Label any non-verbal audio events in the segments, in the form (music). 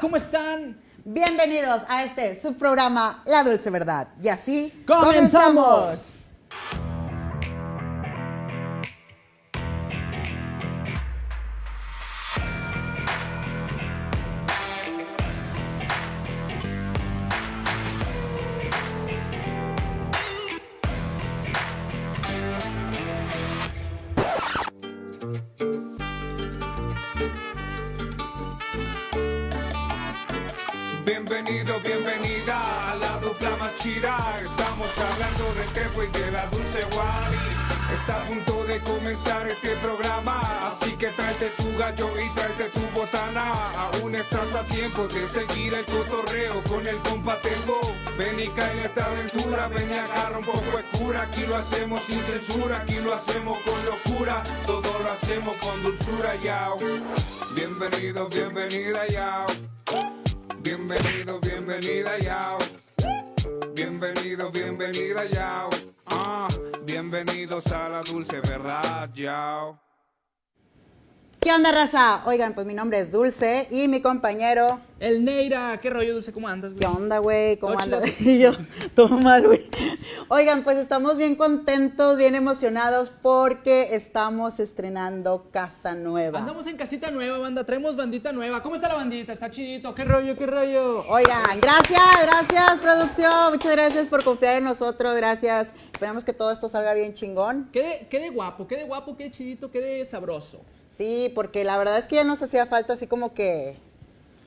¿Cómo están? Bienvenidos a este subprograma La Dulce Verdad. Y así ¡Comenzamos! Ven y agarra un poco de. Aquí lo hacemos sin censura, aquí lo hacemos con locura. Todo lo hacemos con dulzura, yao. Bienvenido, bienvenida, yao. Bienvenido, bienvenida, yao. Bienvenido, bienvenida, yao. Ah, bienvenidos a la dulce verdad, yao. ¿Qué onda, raza? Oigan, pues mi nombre es Dulce y mi compañero. El Neira, ¿qué rollo, Dulce? ¿Cómo andas, güey? ¿Qué onda, güey? ¿Cómo andas? Y (laughs) yo, todo mal, güey. Oigan, pues estamos bien contentos, bien emocionados porque estamos estrenando casa nueva. Andamos en casita nueva, banda. Traemos bandita nueva. ¿Cómo está la bandita? ¿Está chidito? ¿Qué rollo, qué rollo? Oigan, gracias, gracias, producción. Muchas gracias por confiar en nosotros. Gracias. Esperamos que todo esto salga bien chingón. Quede, quede guapo, quede guapo, quede chidito, quede sabroso. Sí, porque la verdad es que ya nos hacía falta así como que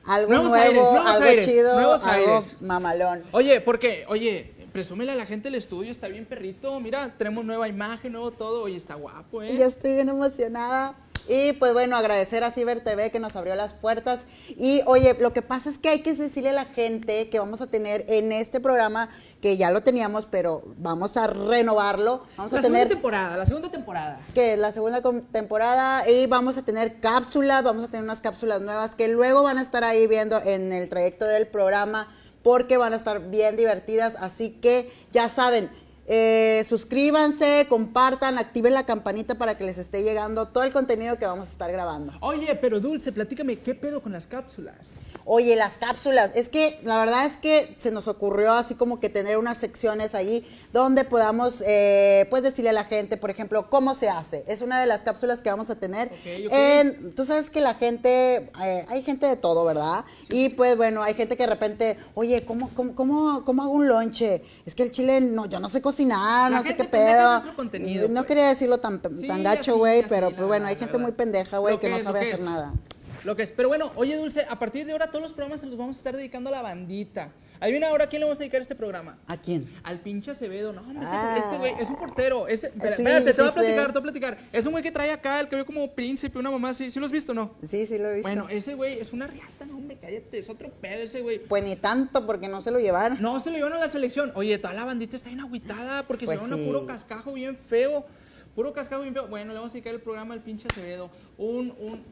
algo Nuevos nuevo, aires, algo aires, chido, algo aires. mamalón. Oye, porque, oye, presúmele a la gente el estudio, está bien perrito. Mira, tenemos nueva imagen, nuevo todo. Oye, está guapo, ¿eh? Ya estoy bien emocionada. Y pues bueno, agradecer a Ciber TV que nos abrió las puertas. Y oye, lo que pasa es que hay que decirle a la gente que vamos a tener en este programa, que ya lo teníamos, pero vamos a renovarlo. Vamos la a segunda tener temporada, la segunda temporada. que es la segunda temporada y vamos a tener cápsulas, vamos a tener unas cápsulas nuevas que luego van a estar ahí viendo en el trayecto del programa porque van a estar bien divertidas, así que ya saben, eh, suscríbanse, compartan, activen la campanita para que les esté llegando todo el contenido que vamos a estar grabando. Oye, pero Dulce, platícame, ¿qué pedo con las cápsulas? Oye, las cápsulas, es que la verdad es que se nos ocurrió así como que tener unas secciones ahí donde podamos, eh, pues decirle a la gente, por ejemplo, cómo se hace. Es una de las cápsulas que vamos a tener. En- tú sabes que la gente, eh, hay gente de todo, ¿verdad? y pues bueno, hay gente que de repente, oye, ¿cómo, cómo, cómo, cómo hago un lonche? Es que el chile, no, yo no sé cocinar, La no sé qué pedo. contenido, no pues. quería decirlo tan, tan Sí, gacho, güey, pero pues bueno, hay gente muy pendeja, güey, que no sabe hacer nada. Lo que es. Pero bueno, oye, Dulce, a partir de ahora todos los programas se los vamos a estar dedicando a la bandita. Hay una hora, ¿a quién le vamos a dedicar este programa? ¿A quién? Al pinche Acevedo. No, hombre, ese- Ah. ese güey es un portero. Ese, Sí, espérate, te voy a platicar, sé. te voy a platicar. Es un güey que trae acá, el que ve como príncipe, una mamá así. ¿Sí lo has visto o no? Sí, sí lo he visto. Bueno, ese güey es una riata, no, hombre, cállate. Es otro pedo ese güey. Pues ni tanto, porque no se lo llevaron. No, se lo llevaron a la selección. Oye, toda la bandita está bien agüitada porque Pues se llevaron a sí. puro cascajo bien feo. Puro cascajo bien feo. Bueno, le vamos a dedicar el programa al pinche Acevedo. Un, un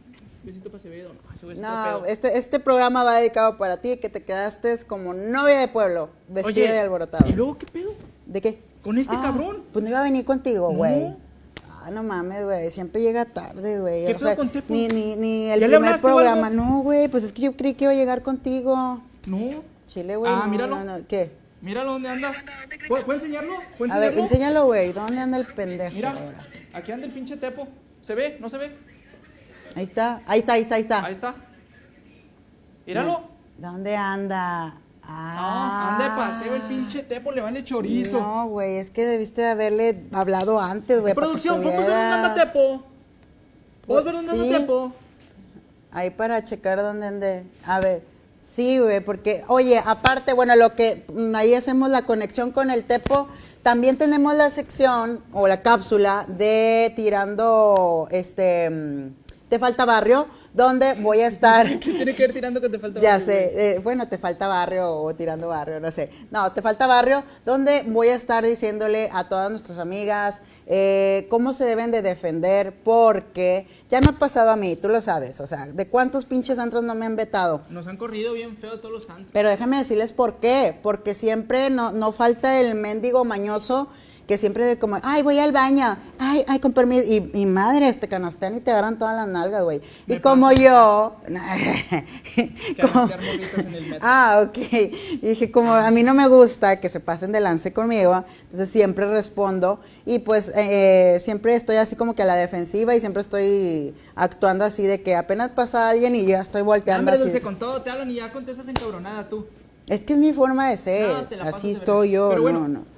besito para Acevedo. No, ese güey No, este, este programa va dedicado para ti, que te quedaste como novia de pueblo, vestida de alborotado. ¿Y luego qué pedo? ¿De qué? ¿Con este Ah, cabrón? Pues no iba a venir contigo, No. güey. Ah, no mames, güey, siempre llega tarde, güey. ¿Qué O pedo sea, con Tepo? ni, ni, ni el ¿Ya le primer programa. No, güey, pues es que yo creí que iba a llegar contigo. No. Chile, güey. Ah, no, míralo. no, no, ¿Qué? Míralo dónde anda. ¿Puedo, puedo enseñarlo? ¿Puedo A ver, enséñalo, güey. ¿Dónde anda el pendejo? Mira, aquí anda el pinche tepo. ¿Se ve? ¿No se ve? Ahí está, ahí está, ahí está, ahí está. Ahí está. Míralo. ¿Dónde anda? No, Ah. anda de paseo el pinche tepo, le vale chorizo. No, güey, es que debiste de haberle hablado antes, güey. Producción, ¿podemos ver dónde anda tepo? ¿Podemos ver dónde anda tepo? Ahí para checar dónde ande. A ver, sí, güey, porque, oye, aparte, bueno, lo que mm, ahí hacemos la conexión con el Tepo, también tenemos la sección o la cápsula de tirando, este, mm, te falta barrio, donde voy a estar. (laughs) ¿Qué tiene que ver tirando que te falta Ya barrio, güey? sé, eh, bueno, te falta barrio o tirando barrio, no sé. No, te falta barrio, donde voy a estar diciéndole a todas nuestras amigas eh, cómo se deben de defender, porque ya me ha pasado a mí, tú lo sabes, o sea, de cuántos pinches antros no me han vetado. Nos han corrido bien feo todos los santos. Pero déjame decirles por qué, porque siempre no, no falta el mendigo mañoso que siempre de como, ay, voy al baño, ay, ay, con permiso, y, y madre, este canastean y te agarran todas las nalgas, güey. Y como yo, (laughs) (laughs) como- Canastear morritas en el metro. ah, ok, y dije, como a mí no me gusta que se pasen de lance conmigo, entonces siempre respondo, y pues eh, siempre estoy así como que a la defensiva, y siempre estoy actuando así de que apenas pasa alguien y ya estoy volteando Hombre, así. Dulce, con todo te hablan y ya contestas encabronada tú. Es que es mi forma de ser, No, así estoy yo, Pero bueno. no, no.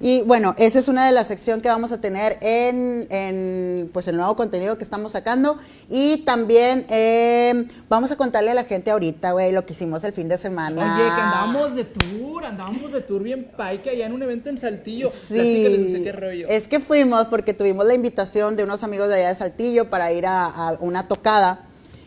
Y bueno, esa es una de las secciones que vamos a tener en, en, pues el nuevo contenido que estamos sacando. Y también eh, vamos a contarle a la gente ahorita, güey, lo que hicimos el fin de semana. Oye, que andábamos de tour, andábamos de tour bien paica allá en un evento en Saltillo. Sí, qué rollo. es que fuimos porque tuvimos la invitación de unos amigos de allá de Saltillo para ir a, a una tocada.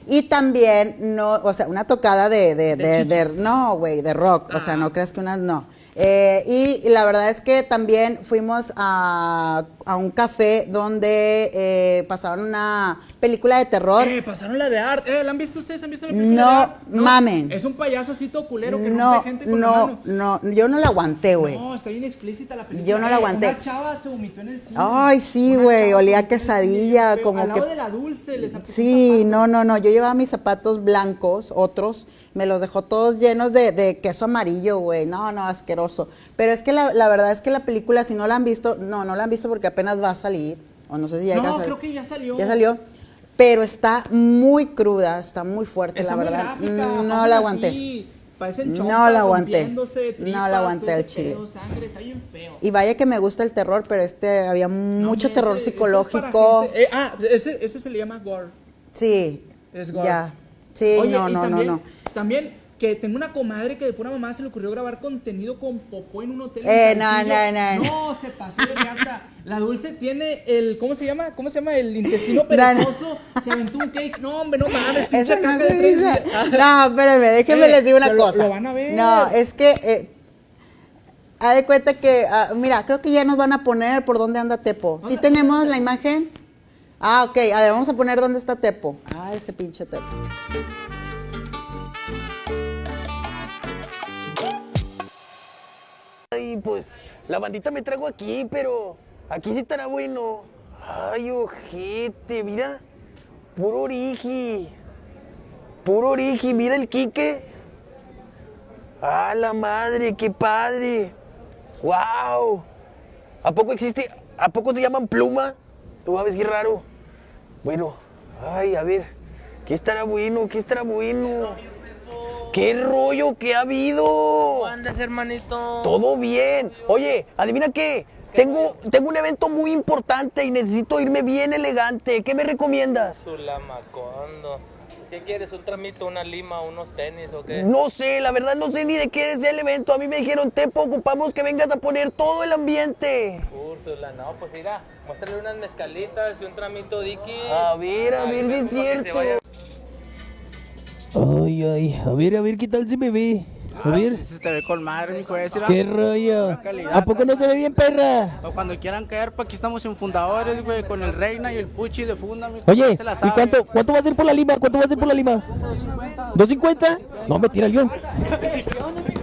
Y también, no, o sea, una tocada de, de, de- de- no, güey, de rock, o sea, no creas que una, no. Eh, y la verdad es que también fuimos a, a un café donde eh, pasaron una película de terror. Eh, pasaron la de Art. Eh, ¿la han visto ustedes? ¿Han visto la película No de Art? mamen. Es un payaso así todo culero que no, rompe gente con no, mano. no, yo no la aguanté, güey. No, está bien explícita la película. Yo no la Eh, aguanté. Una chava se vomitó en el cine. Ay, sí, güey, olía a el quesadilla, como Al lado que- de la dulce les Sí, no, no, no. Yo llevaba mis zapatos blancos, otros, me los dejó todos llenos de, de queso amarillo, güey. No, no, asqueroso. Pero es que la, la verdad es que la película, si no la han visto, no, no la han visto porque apenas va a salir. O no sé si ya No, creo que ya salió. Ya salió. Pero está muy cruda, está muy fuerte, Está la muy verdad. gráfica, no la aguanté. así, parecen No la aguanté. No la aguanté ese chile. pedo, sangre, está bien feo. Y vaya que me gusta el terror, pero este había mucho terror ese- ese es psicológico. gente- eh, ah, ese, ese se le llama gore. Sí. Es gore. Ya. Sí, Oye, no, no, también, no, no. También que tengo una comadre que de pura mamá se le ocurrió grabar contenido con popó en un hotel. Eh, no, no, no, no. No, se pasó de gata. La dulce tiene el, ¿cómo se llama? ¿Cómo se llama? El intestino (laughs) No, no. perezoso. Se aventó un cake. No, hombre, no mames, pinche no de tres. No, espérenme, déjenme Eh, les digo una lo- cosa. lo van a ver. No, es que, eh, haz de cuenta que, ah, mira, creo que ya nos van a poner por dónde anda Tepo. ¿Sí tenemos la imagen? Ah, ok, a ver, vamos a poner dónde está Tepo. Ah, ese pinche Tepo. Pues la bandita me trago aquí, pero aquí sí estará bueno. Ay, ojete, mira. Puro origi. Puro origi, mira el Quique. ¡Ah, la madre! ¡Qué padre! ¡Wow! ¿A poco existe? ¿A poco se llaman pluma? Tú sabes qué raro. Bueno, ay, a ver. ¿Qué estará bueno? ¿Qué estará bueno? ¿Qué rollo que ha habido? ¿Cómo andas, hermanito? Todo bien. Oye, adivina qué. Tengo, tengo un evento muy importante y necesito irme bien elegante. ¿Qué me recomiendas? Su lamacondo. ¿Qué quieres? ¿Un tramito, una lima, unos tenis o qué? No sé, la verdad no sé ni de qué es el evento. A mí me dijeron, Tepo, ocupamos que vengas a poner todo el ambiente. Úrsula, no, pues mira, muéstrale unas mezcalitas y un tramito Dicky. A ver, a ver si es cierto. Ay, ay, a ver, a ver qué tal se me ve. A ver, Se te ve con madre, ese era- qué rollo. ¿A poco no se ve bien, perra? O Cuando quieran caer, pues aquí estamos en fundadores, güey, con el Reina y el Puchi de funda, mijo. Oye, Se la ¿y sabe. cuánto, cuánto va a ser por la lima? ¿Cuánto va a ser por la lima? ¿250? No, me tira el guion. (laughs)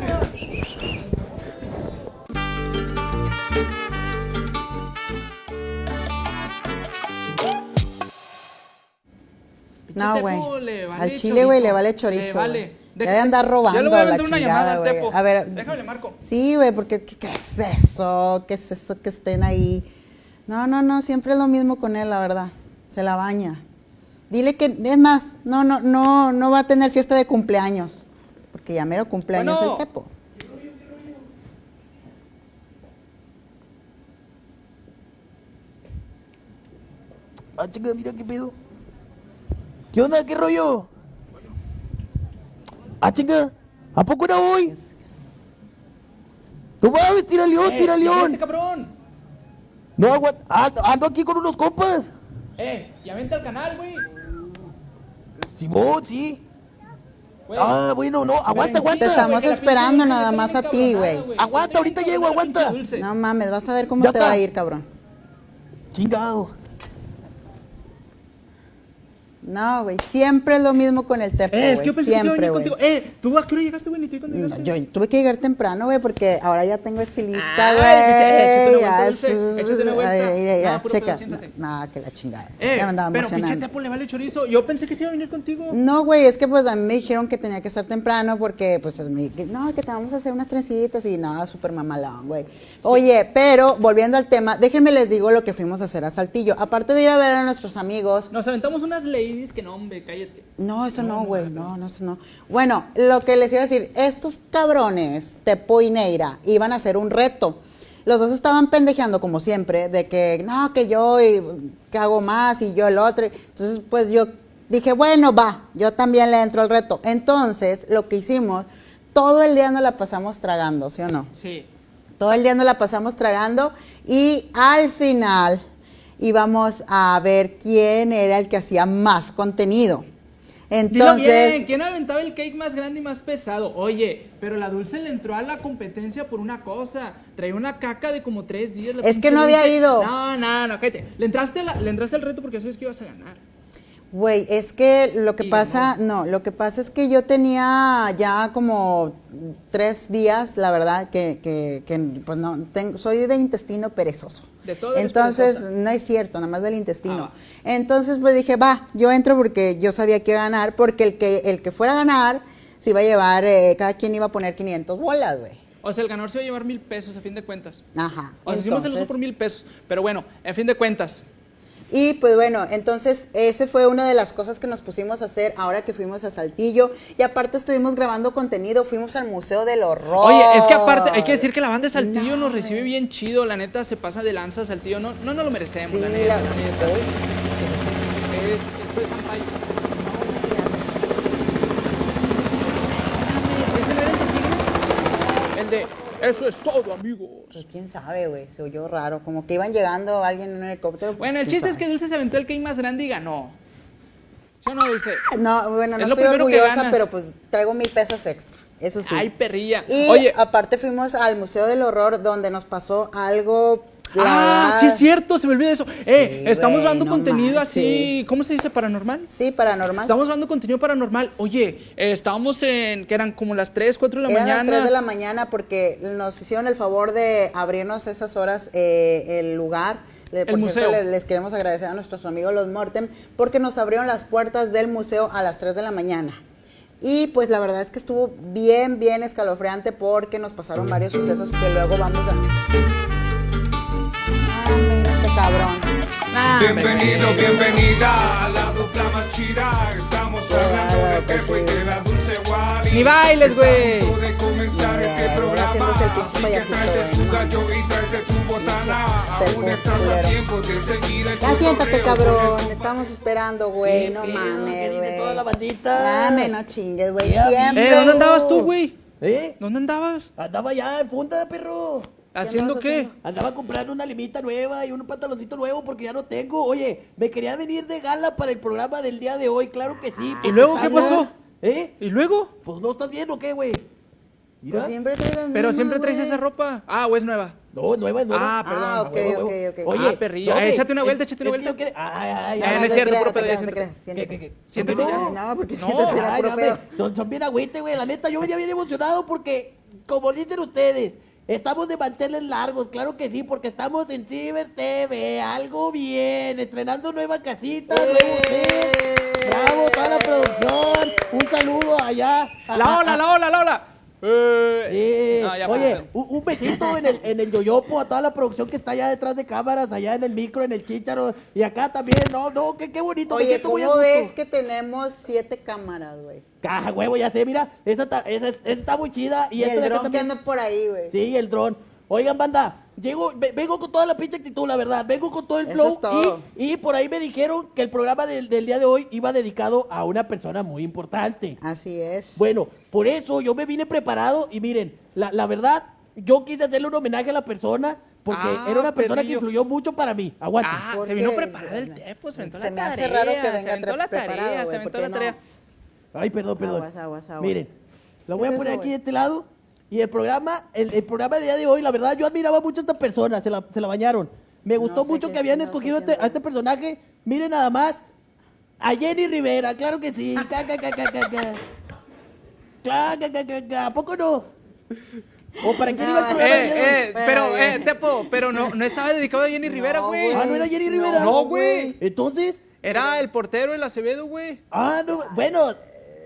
No, Tepo güey. vale Al chile, güey, le vale chorizo. Le vale. Deja- Ya de andar robando le voy a la chingada, güey. A ver, Déjame, Marco. Sí, güey, porque ¿qué, qué es eso? ¿Qué es eso que estén ahí? No, no, no, siempre es lo mismo con él, la verdad. Se la baña. Dile que, es más, no, no, no, no va a tener fiesta de cumpleaños. Porque ya mero cumpleaños Bueno. el Tepo. Ah, chinga, mira qué pedo. ¿Qué onda? ¿Qué rollo? Ah, chinga. ¿A poco era hoy? No mames, tira león, Eh, tira león. vente, cabrón. No aguanta. Ando, ando aquí con unos compas. Eh, ya vente al canal, güey. Simón, sí. Ah, bueno, no. Aguanta, Güey, Te aguanta. estamos esperando nada más a ti, güey. Aguanta, ahorita llego, aguanta. No mames, vas a ver cómo Ya te está. va a ir, cabrón. Chingado. No, güey, siempre es lo mismo con el tepo, Eh, es que yo pensé que iba a venir contigo. Eh, ¿tú a qué hora llegaste, güey? Tú cuándo No, llegaste. yo tuve que llegar temprano, güey, porque ahora ya tengo estilista, Ay, güey. échate una vuelta, Dulce, échate una vuelta. Ay, ay, ay, No, puro pedo, checa. siéntate. No, que la chingada. Eh, ya me andaba pero pinche tepo le vale chorizo. Yo pensé que se iba a venir contigo. No, güey, es que pues a mí me dijeron que tenía que estar temprano porque pues me- no, que te vamos a hacer unas trencitas y no, súper mamalón, güey. Oye, pero volviendo al tema, déjenme les digo lo que fuimos a hacer a Saltillo. Aparte de ir a ver a nuestros amigos, Nos aventamos unas ladies que no, hombre, cállate. no, eso no, güey, no, no, eso no. Bueno, lo que les iba a decir, estos cabrones, Tepo y Neira, iban a hacer un reto. Los dos estaban pendejeando como siempre, de que no, que yo y, que hago más y yo el otro. Entonces, pues yo dije, bueno, va, yo también le entro al reto. Entonces, lo que hicimos, todo el día nos la pasamos tragando, ¿sí o no? Sí. Todo el día nos la pasamos tragando y al final íbamos a ver quién era el que hacía más contenido. Entonces, bien, ¿quién aventaba el cake más grande y más pesado? Oye, pero la Dulce le entró a la competencia por una cosa. Traía una caca de como tres días. Es que no había ido. No, no, no, cállate. Le entraste, la- le entraste al reto porque sabes que ibas a ganar. güey, es que lo que Y pasa, no, lo que pasa es que yo tenía ya como tres días, la verdad, que, que, que, pues no, tengo, soy de intestino perezoso. De todo eres Entonces, no es cierto, nada más del intestino. Ah. Entonces, pues dije, va, yo entro porque yo sabía que iba a ganar, porque el que, el que fuera a ganar se iba a llevar, eh, cada quien iba a poner 500 bolas, güey. O sea, el ganador se iba a llevar mil pesos a fin de cuentas. Ajá. O sea, hicimos el Entonces- por mil pesos. Pero bueno, en fin de cuentas. Y pues bueno, entonces ese fue una de las cosas que nos pusimos a hacer ahora que fuimos a Saltillo. Y aparte estuvimos grabando contenido, fuimos al Museo del Horror. Oye, es que aparte, hay que decir que la banda de Saltillo nos recibe bien chido. La neta se pasa de lanza Saltillo. No, no nos lo merecemos, Sí, la la- neta. la neta. Es, es Fred Sampaio. ¿Ese no era el de Tigres? El de, eso es todo, amigos. Pues quién sabe, güey, se oyó raro, como que iban llegando alguien en un helicóptero. pues, Bueno, el chiste es que. Dulce se aventó el cake más grande y ganó. ¿Sí o no, Dulce? No, bueno, no Es estoy orgullosa, pero pues traigo mil pesos extra, eso sí. Ay, perrilla. y Oye, aparte fuimos al Museo del Horror donde nos pasó algo... la ah, verdad- sí es cierto, se me olvida eso. eh, estamos dando no contenido manches. así, ¿cómo se dice? Paranormal. Sí, paranormal. Estamos dando contenido paranormal. Oye, eh, estábamos en, que eran como las 3, 4 de la Eran mañana. las 3 de la mañana porque nos hicieron el favor de abrirnos esas horas eh, el lugar. Le- El por museo. les, les queremos agradecer a nuestros amigos los Mortem porque nos abrieron las puertas del museo a las 3 de la mañana. Y pues la verdad es que estuvo bien, bien escalofriante porque nos pasaron varios sucesos que luego vamos a... Ah, cabrón. Nah, Bienvenido, bienvenida a la dupla más chida. Estamos hablando de Tepo y de la Dulce Wally. Ni bailes, güey. de comenzar este programa. haciéndose el pinche Así que payasito, tráete güey, tu no gallo y tráete tu botana. Tepo, Aún estás a culero. tiempo de seguir el Ya siéntate, cabrón. Estamos esperando, güey. No mames, ¿Qué dice güey. toda la bandita? Dame, no chingues, güey. Siempre. Eh, ¿dónde andabas tú, güey? ¿Eh? ¿Dónde andabas? Andaba ya en funda, perro. ¿Haciendo qué? haciendo? Andaba comprando una limita nueva y un pantaloncito nuevo porque ya no tengo. Oye, me quería venir de gala para el programa del día de hoy, claro que sí. porque luego qué pasó? ¿Eh? ¿Y luego? Pues no estás viendo o qué, güey. Mira. Pues siempre traes Pero mismas, siempre traes esa ropa. Ah, ¿o es nueva? No, nueva, nueva. Ah, perdón. Ah, ok, Huevo, ok, huevo. ok. Oye, Ah, perrillo. no, Eh, échate una es- vuelta, échate una es vuelta. quiero- Ay, ay, ay, no ay, es cierto, puro pedo, siéntate. No, No, porque No. siéntate, era puro no, pedo. son, son bien agüite, güey. La neta, yo venía bien emocionado porque, como dicen ustedes, estamos de manteles largos. Claro que sí, porque estamos en Ciber TV. Algo bien. Estrenando nueva casita, nuevo set. Bravo, toda la producción. Un saludo allá. a- La a- ola, a- la ola, la ola. Eh, Sí. no, ya Oye, un, un besito en el, en el yoyopo a toda la producción que está allá detrás de cámaras, allá en el micro, en el chícharo, y acá también, no, no, qué, qué bonito. Oye, ¿cómo gusto. ves que tenemos siete cámaras, güey? Caja, huevo, ya sé, mira, esa, está- esa, esa está muy chida. Y, Y el dron que anda por ahí, güey. Sí, el dron. Oigan, banda, llego, ve- vengo con toda la pinche actitud, la verdad. Vengo con todo el Eso flow. es todo. Y, y por ahí me dijeron que el programa del, del día de hoy iba dedicado a una persona muy importante. Así es. Bueno, por eso yo me vine preparado y miren, la, la verdad, yo quise hacerle un homenaje a la persona porque Ah, era una persona perrillo. que influyó mucho para mí. Aguanta. Ah, ¿Por se vino preparado el tepo, se aventó Se la me hace tarea. raro que se venga aventó tre- la preparado, tarea, se aventó ¿por qué la tarea. Ay, perdón, perdón. Aguas, aguas, aguas. Miren, lo voy ¿Qué a poner eso, aquí de este lado. Y el programa, el, el programa de día de hoy, la verdad, yo admiraba mucho a esta persona, se la, se la bañaron. Me gustó sé mucho que habían escogido este- a este personaje. Miren nada más. A Jenny Rivera, claro que sí. (laughs) Ca, ca, ca, ca, ca, ca. Ca, ca, ca, ca, ca. ¿A poco no? ¿O para quién iba el programa? de Eh, eh, pero, eh, Tepo, pero no, no estaba dedicado a Jenny (laughs) Rivera, güey. Ah, ¿no era Jenny Rivera? No, güey. Entonces, Era el portero, el Acevedo, güey. ah, no, bueno.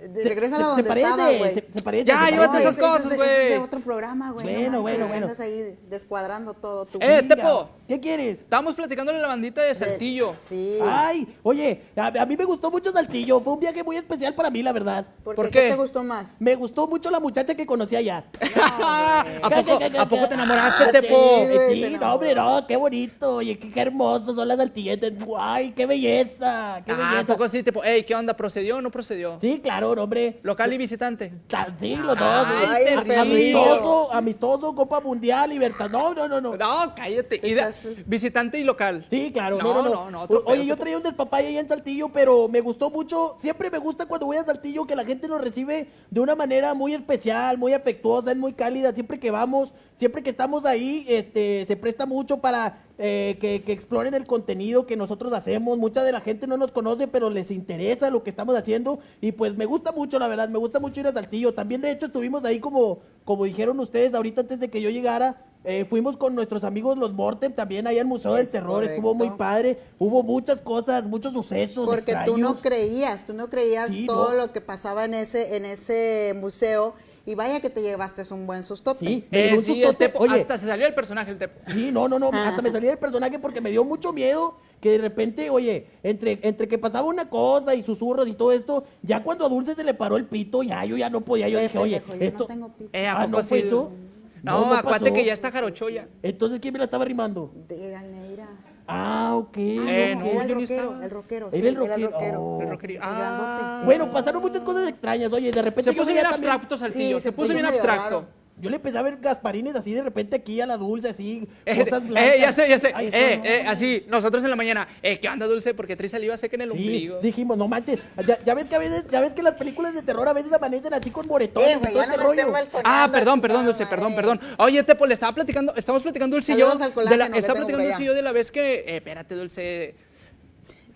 De- regrésala se, donde se parece, estaba, güey. se, se parece. Ya, se llévate parece. esas cosas, es de- es de güey. otro programa, güey. Bueno, no bueno, bueno. Andas ahí descuadrando todo tu Eh, Venga. Tepo. ¿Qué quieres? Estábamos platicándole a la bandita de Saltillo. Sí. Ay, oye, a, a mí me gustó mucho Saltillo. Fue un viaje muy especial para mí, la verdad. ¿Por, ¿por qué? ¿Qué te gustó más? Me gustó mucho la muchacha que conocí allá. (laughs) ¿A poco, ¿A poco te enamoraste, Ah, Tepo? Sí, güey, no, hombre, no, qué bonito. Oye, qué, qué hermosos son las saltilletes. Ay, qué belleza, qué Ah, ¿a belleza. poco sí, Tepo? Ey, ¿qué onda? ¿Procedió o no procedió? Sí, claro, hombre. ¿Local y visitante? Ta- Sí, los dos. Ay, amistoso, amistoso, Copa Mundial, Libertad. No, no, no, no. No, cállate. Y visitante y local. Sí, claro, No, no, no, no. no, no, otro O- Oye, yo traía un despapalle allá en Saltillo, pero me gustó mucho. Siempre me gusta cuando voy a Saltillo que la gente nos recibe de una manera muy especial, muy afectuosa, es muy cálida. Siempre que vamos, siempre que estamos ahí, este, se presta mucho para eh, que, que exploren el contenido que nosotros hacemos. Mucha de la gente no nos conoce, pero les interesa lo que estamos haciendo. Y pues me gusta mucho, la verdad, me gusta mucho ir a Saltillo. También, de hecho, estuvimos ahí como, como dijeron ustedes ahorita antes de que yo llegara. eh, fuimos con nuestros amigos los Mortem también ahí al Museo del Terror. Estuvo muy padre. Hubo muchas cosas, muchos sucesos. Porque tú no extraños. creías, tú no creías Sí, todo no. lo que pasaba en ese, en ese museo. Y vaya que te llevaste un buen sustote. Sí, me Eh, un sí, el. Tepo. Oye, Hasta se salió el personaje, el Tepo. Sí, no, no, no, hasta me salía del personaje porque me dio mucho miedo que de repente, oye, entre, entre que pasaba una cosa y susurros y todo esto, ya cuando a Dulce se le paró el pito, ya yo ya no podía, yo dije, oye, yo no esto... tengo pito. Eh, ¿a ah, ¿no fue eso? No, acuérdate pasó. que ya está jarochoya. Entonces, ¿quién me la estaba rimando? De Alneira. Ah, ok. Eh, no, no, era el yo rockero, el rockero. Era sí, el era el rockero. rockero. Oh. El rockerí- El Ah. grandote. Bueno, pasaron muchas cosas extrañas, oye, de repente Se yo puso veía bien también- abstracto, Saltillo. Sí, se se puso bien abstracto. Yo le empecé a ver gasparines así de repente aquí a la Dulce, así, Eh, cosas eh, blancas. ya sé, ya sé. Ay, eh, no. eh, así, nosotros en la mañana. Eh, ¿qué onda, Dulce? Porque trae saliva seca en el Sí, ombligo. dijimos, no manches, ya, ya ves que a veces, ya ves que las películas de terror a veces amanecen así con moretones Eh, y todo estén rollo. Ah, perdón, perdón, Dulce, madre. perdón, perdón. Oye, Tepo, le estaba platicando, estamos platicando Dulce y yo. De la, que estaba platicando Dulce y yo de la vez que. Eh, espérate, Dulce.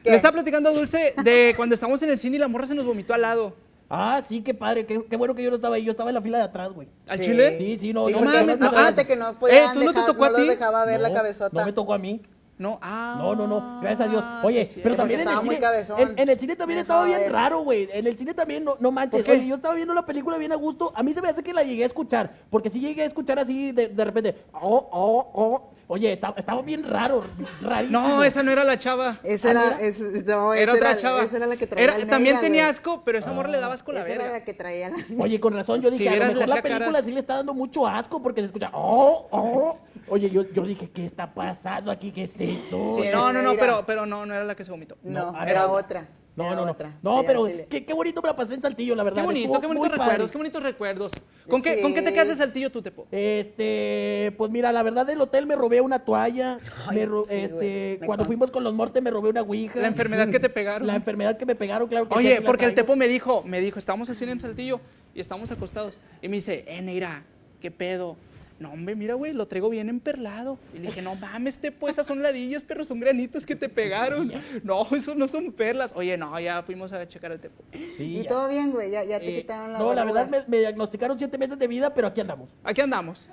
¿Qué? Le estaba platicando Dulce de cuando estábamos en el cine y la morra se nos vomitó al lado. Ah, sí, qué padre, qué, qué bueno que yo no estaba ahí, yo estaba en la fila de atrás, güey. ¿Al Sí. chile? Sí, sí, no, Sí, no, mames, no, ah, que no eh, podían ¿tú no te dejar, tocó a no los ti? dejaba ver la No, cabezota. No me tocó a mí. No, ah. No, no, no, gracias a Dios. Oye, sí, pero también en el, cine, en, en el cine también estaba bien raro, güey. En el cine también, no, no manches. Oye, yo estaba viendo la película bien a gusto. A mí se me hace que la llegué a escuchar. Porque sí llegué a escuchar así de, de repente. Oh, oh, oh. Oye, estaba, estaba bien raro, rarísimo. No, esa no era la chava. Esa Ah, era, es- no, Era esa otra era, chava. Esa era la que traía Era- también tenía güey. asco, pero esa morra le daba asco la Esa era verga. la que traía la... Oye, con razón, yo dije, Si a lo mejor la película caras. sí le está dando mucho asco porque se escucha, oh, oh. Oye, yo, yo dije, ¿qué está pasando aquí? ¿Qué es eso? Sí, no, no, no, pero, pero no, no era la que se vomitó. No, No, era era- otra. No, no, no. otra. No, pero qué, qué bonito me la pasé en Saltillo, la verdad. Qué bonito, Estuvo qué bonitos padre. recuerdos, qué bonitos recuerdos. ¿Con qué. ¿Con qué te quedas de saltillo tú, Tepo? Este, pues mira, la verdad del hotel me robé una toalla. Ay, me ro- sí, este, me cuando consta. fuimos con los mortes me robé una ouija. La enfermedad que te pegaron. (laughs) La enfermedad que me pegaron, claro que Oye, porque el. Tepo me dijo, me dijo, estábamos así en Saltillo y estamos acostados. Y me dice, eh, Neira, ¿qué pedo? No, hombre, mira, güey, lo traigo bien emperlado. Y le dije, no mames, Tepo, esas son ladillas, pero son granitos que te pegaron. (laughs) No, eso no son perlas. Oye, no, ya fuimos a checar al Tepo. Sí, Y ya. todo bien, güey, ya, ya te Eh, quitaron la no, la verdad me, me diagnosticaron siete meses de vida, pero aquí andamos. Aquí andamos.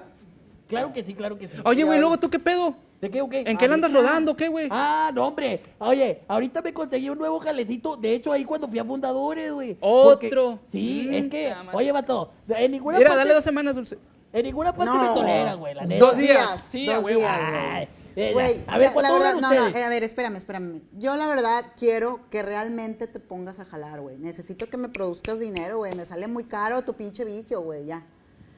Claro que sí, claro que sí. Oye, güey, luego tú qué pedo? ¿De qué o qué? ¿En qué la andas Ahorita. rodando? ¿Qué, güey? Ah, no, hombre. Oye, ahorita me conseguí un nuevo jalecito. De hecho, ahí cuando fui a Fundadores, güey. Porque- Otro. Sí, Mm, es que, ta madre. oye, vato, en ninguna Mira, parte, dale dos semanas, Dulce. En ninguna parte No, me tolera, güey, la neta. dos días, Sí, dos días, Ay, güey. eh, Güey, a ver, ¿cuánto la verdad, no, no, eh, a ver, espérame, espérame. Yo la verdad quiero que realmente te pongas a jalar, güey. Necesito que me produzcas dinero, güey. Me sale muy caro tu pinche vicio, güey, ya.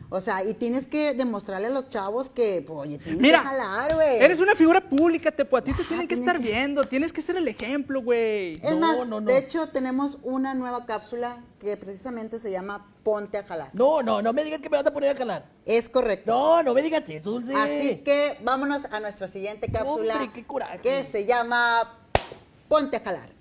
O sea, y tienes que demostrarle a los chavos que, pues, oye, tienes Mira, que jalar, güey. eres una figura pública, Tepo. A ti te tienen que estar que- viendo. Tienes que ser el ejemplo, güey. Es No, más, no, no. de hecho, tenemos una nueva cápsula que precisamente se llama Ponte a jalar. No, no, no me digas que me vas a poner a jalar. Es correcto. No, no me digas eso, Dulce. Así que vámonos a nuestra siguiente cápsula Hombre, qué coraje. que se llama Ponte a jalar.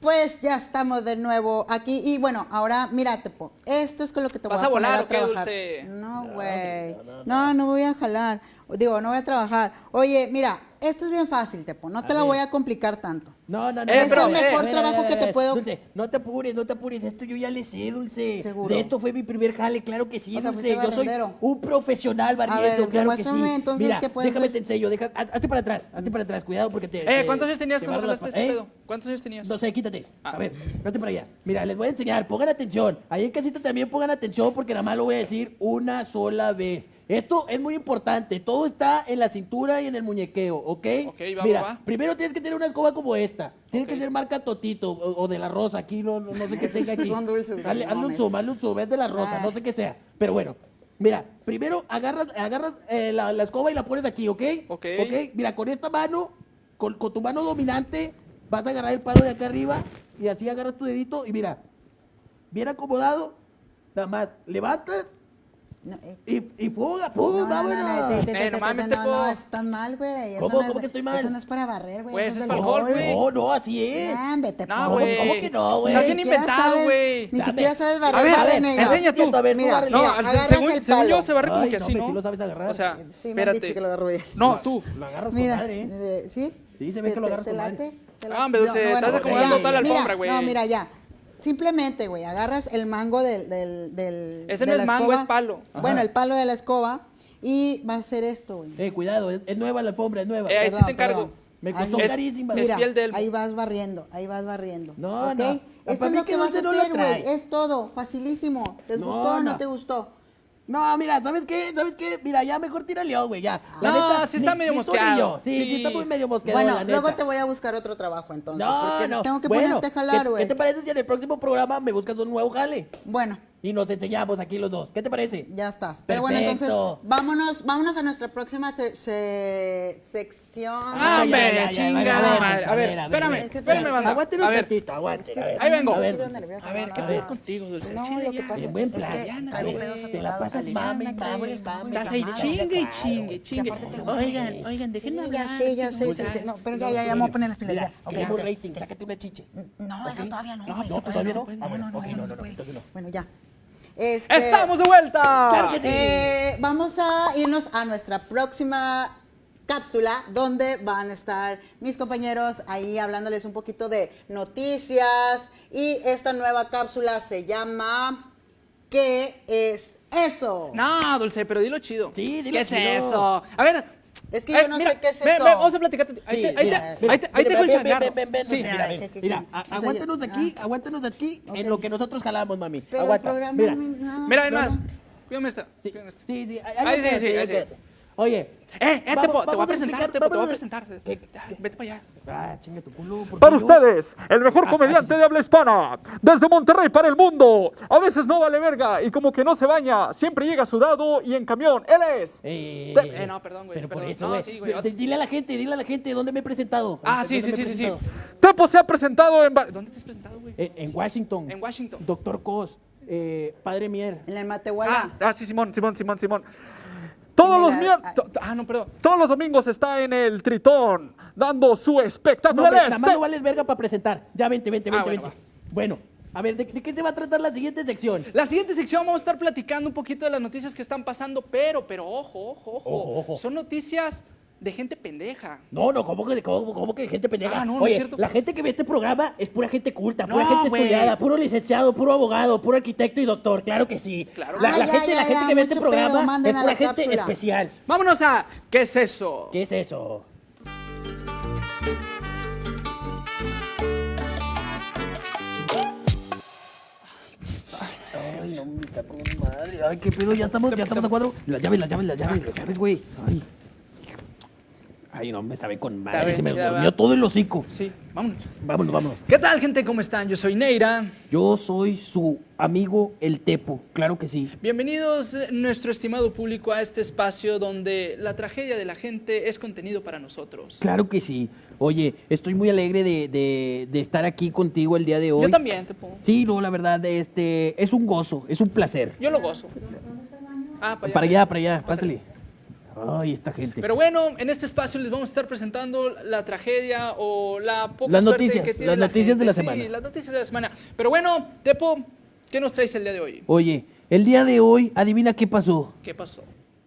Pues ya estamos de nuevo aquí. Y bueno, ahora mira, Tepo, esto es con lo que te ¿Vas voy a, a poner volar a o qué, trabajar. Dulce? No, güey. No, no voy a jalar. Digo, no voy a trabajar. Oye, mira, esto es bien fácil, Tepo. No te la ver. voy a complicar tanto. No, no, no. Eh, es el eh, mejor Mira, trabajo mira, que te mira, puedo. Dulce, no te apures, no te apures. Esto yo ya le sé, Dulce. Seguro. De esto fue mi primer jale, claro que sí, O sea, Dulce. Yo soy un profesional barriendo, ver, claro que sí. entonces, Mira, ¿qué puedes déjame hacer? te enseño. Deja, hazte para atrás, hazte para atrás. Cuidado porque te... Eh, te- ¿cuántos años tenías te cuando jalaste este ¿Eh? pedo? ¿Cuántos años tenías? No sé, quítate. Ah. A ver, vete para allá. Mira, les voy a enseñar. Pongan atención. Ahí en casita también pongan atención porque nada más lo voy a decir una sola vez. Esto es muy importante. Todo está en la cintura y en el muñequeo, ¿ok? Ok, va, Mira, va, va. primero tienes que tener una escoba como esta. Tiene que ser marca Totito o, o de la Rosa. Aquí no, no, no sé qué tenga aquí. Son dulces, Hazle, un zoom, hazle un zoom. Es de la Rosa, Ah. no sé qué sea. Pero bueno. Mira, primero agarras, agarras eh, la, la escoba y la pones aquí, ¿ok? Ok. Ok, mira, con esta mano, con, con tu mano dominante, vas a agarrar el palo de acá arriba y así agarras tu dedito y mira, bien acomodado, nada más levantas No, eh, y, y fuga, ¡pum! no, no, ¡Vámonos! no, no, estás mal, güey. Eso ¿Cómo? no es- ¿Cómo que estoy mal? Eso no es para barrer, güey. Güey, eso es es para el golf, golf. güey. No, no, así es. Vete, No, güey. ¿Cómo que no, güey? Estás bien inventado, güey. Ni siquiera sabes A barrer, ver, barre, a ver, negro. enseña tú. A ver, Mira. No, según, según yo se barre como que no, así, pues ¿no? sí lo sabes agarrar. O sea, Sí, me han espérate. dicho que lo agarro bien. No, tú. Lo agarras Mira, con madre, ¿eh? eh, ¿sí? Sí, se ve ¿Te- que lo agarras te con madre. ¿Te Ah, hombre, Dulce, estás acomodando toda la alfombra, güey. No, mira, ya. Simplemente, güey, agarras el mango del... del, del Ese de no la es mango, escoba. es palo. Bueno, el palo de la escoba y va a ser esto, güey. Eh, cuidado, es, es nueva la alfombra, es nueva. Eh, ahí sí te encargo. Me costó Ahí- carísima. Es Mira, piel de elmo. ahí vas barriendo, ahí vas barriendo. No, no. Esto es lo que que vas a hacer, güey. Es todo, facilísimo. ¿Te No, gustó o no no. te gustó? No, mira, ¿sabes qué? ¿Sabes qué? Mira, ya mejor tírale, oh, güey, ya. No, sí está medio ni mosqueado. yo. Sí, sí, Sí. está muy medio mosqueado, bueno, la luego neta. te voy a buscar otro trabajo entonces. No, porque no. tengo que bueno, ponerte a jalar, ¿qué- güey. ¿Qué te parece si en el próximo programa me buscas un nuevo jale? Bueno, Y nos enseñamos aquí los dos. ¿Qué te parece? ya estás. Pero bueno, entonces vámonos, vámonos a nuestra próxima se- se- sección. Ah, hombre, chingada a ver, madre. A ver, a ver, espérame, espérame, banda. Un ver, tantito, aguanten. a ver. ahí vengo. A ver, A ver, ¿qué pedo contigo, Dulce? No, Chile lo que ya. pasa En buen es plan. que traigo pedos te la pasas mame, mame, Estás ahí chingue y chingue, chingue. Oigan, oigan, déjenme Sí, hablar. ya sé, ya sé. No, pero ya, ya, ya me voy a poner las pilas. Mira, ya. Ok, rating, sácate una chiche. No, eso todavía no. No, güey, no, todavía no. Ah, no, no, no. Bueno, ya. Este, ¡Estamos de vuelta! Claro que sí. eh, vamos a irnos a nuestra próxima cápsula donde van a estar mis compañeros ahí hablándoles un poquito de noticias y esta nueva cápsula se llama ¿Qué es eso? No, Dulce, pero dilo chido. Sí, dilo ¿Qué es eso? A ver. Es que yo no sé qué es ven, eso. ven, vamos a platicar. Ahí Sí, te, ahí te, mira, ahí te, ahí te dejo el ven, changarro. ven, ven, ven, Sí. mira, Mira, ven, ¿qué- qué- mira, qué? a- O sea, aguántanos yo- aquí, ah. aguántanos aquí Ok. en lo que nosotros jalamos, mami. Pero Aguanta. Mira. Mira, no. Cuídame esta. Sí, cuídame esta. sí, sí. ahí- Ahí ahí sí, sí, Oye. Eh, eh, te, vamos- te voy a presentar, explicar- te, voy a presentar. ¿Qué- Vete para allá. Ah, chinga tu culo. ¿por Para yo? ustedes, el mejor Ah, comediante ah, sí. de habla hispana, desde Monterrey para el mundo. A veces no vale verga y como que no se baña, siempre llega sudado y en camión. Él es. Eh, Eh, no, perdón, güey, Pero por perdón. eso, No, güey. sí, güey. Dile a la gente, dile a la gente dónde me he presentado. Ah, sí, ¿Dónde sí, sí, sí, sí. Tepo se ha presentado en... ¿Dónde te has presentado, güey? En, en Washington. En Washington. Doctor Cos, eh, Padre Mier. En el Matehuala. Ah, sí, Simón, Simón, Simón, Simón. Todos los, mier- ah. Ah, no, perdón. todos los domingos está en el Tritón, dando su No, espectacular... hombre, nada más no vales verga para presentar. Ya vente, vente, Ah, vente, bueno, vente. Bueno, a ver, ¿de, de qué se va a tratar la siguiente sección? La siguiente sección vamos a estar platicando un poquito de las noticias que están pasando, pero, pero, ojo, ojo, ojo. Ojo, ojo. Son noticias de gente pendeja. No, no, ¿cómo que, cómo, cómo que gente pendeja? Ah, no, no Oye, es cierto. la gente que ve este programa es pura gente culta, pura No, gente güey. estudiada, puro licenciado, puro abogado, puro arquitecto y doctor, claro que sí. Claro. La, Ah, la ya, gente, ya, la gente ya, que ve este mucho pedo, programa es a pura la gente cápsula. especial. Vámonos a ¿Qué es eso? ¿Qué es eso? Ay, no, me está con madre. Ay, qué pedo, ya estamos, ya estamos a cuadro. Las llaves, las llaves, las llaves, las llaves, güey. Ay. Ay, no, me sabe con madre. Se me durmió va. todo el hocico. Sí, vámonos. Vámonos, vámonos. ¿Qué tal, gente? ¿Cómo están? Yo soy Neira. Yo soy su amigo el Tepo, claro que sí. Bienvenidos, eh, nuestro estimado público, a este espacio donde la tragedia de la gente es contenido para nosotros. Claro que sí. Oye, estoy muy alegre de, de- de estar aquí contigo el día de hoy. Yo también te pongo. Sí, no, la verdad, este, es un gozo, es un placer. Yo lo gozo. Ah, para allá. Para allá, para allá, pásale. Ay, esta gente. Pero bueno, en este espacio les vamos a estar presentando la tragedia o la poca Las suerte noticias, que tiene las la noticias de la Sí, semana. las noticias de la semana. Pero bueno, Tepo, ¿qué nos traes el día de hoy? Oye, el día de hoy, adivina qué pasó. ¿Qué pasó?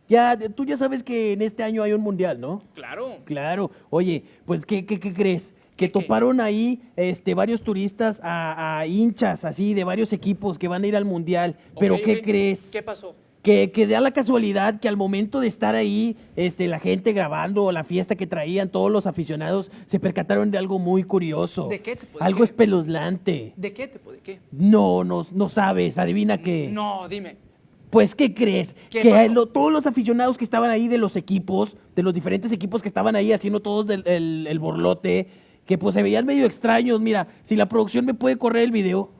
Ya, tú ya sabes que en este año hay un mundial, ¿no? Claro. Claro. Oye, pues, ¿qué, qué, qué crees? Que toparon ahí este, varios turistas a, a hinchas, así, de varios equipos que van a ir al mundial. Pero, ¿qué crees? ¿Qué pasó? Que, que da la casualidad que al momento de estar ahí, este, la gente grabando la fiesta que traían, todos los aficionados, se percataron de algo muy curioso. ¿De qué, tipo, de Algo qué? espeluznante. ¿De qué, Tepo? ¿De qué? No, no, no sabes, adivina qué. No, dime. Pues, ¿qué crees? ¿Qué que lo- todos los aficionados que estaban ahí de los equipos, de los diferentes equipos que estaban ahí haciendo todos del- el, el borlote, que pues se veían medio extraños. Mira, si la producción me puede correr el video.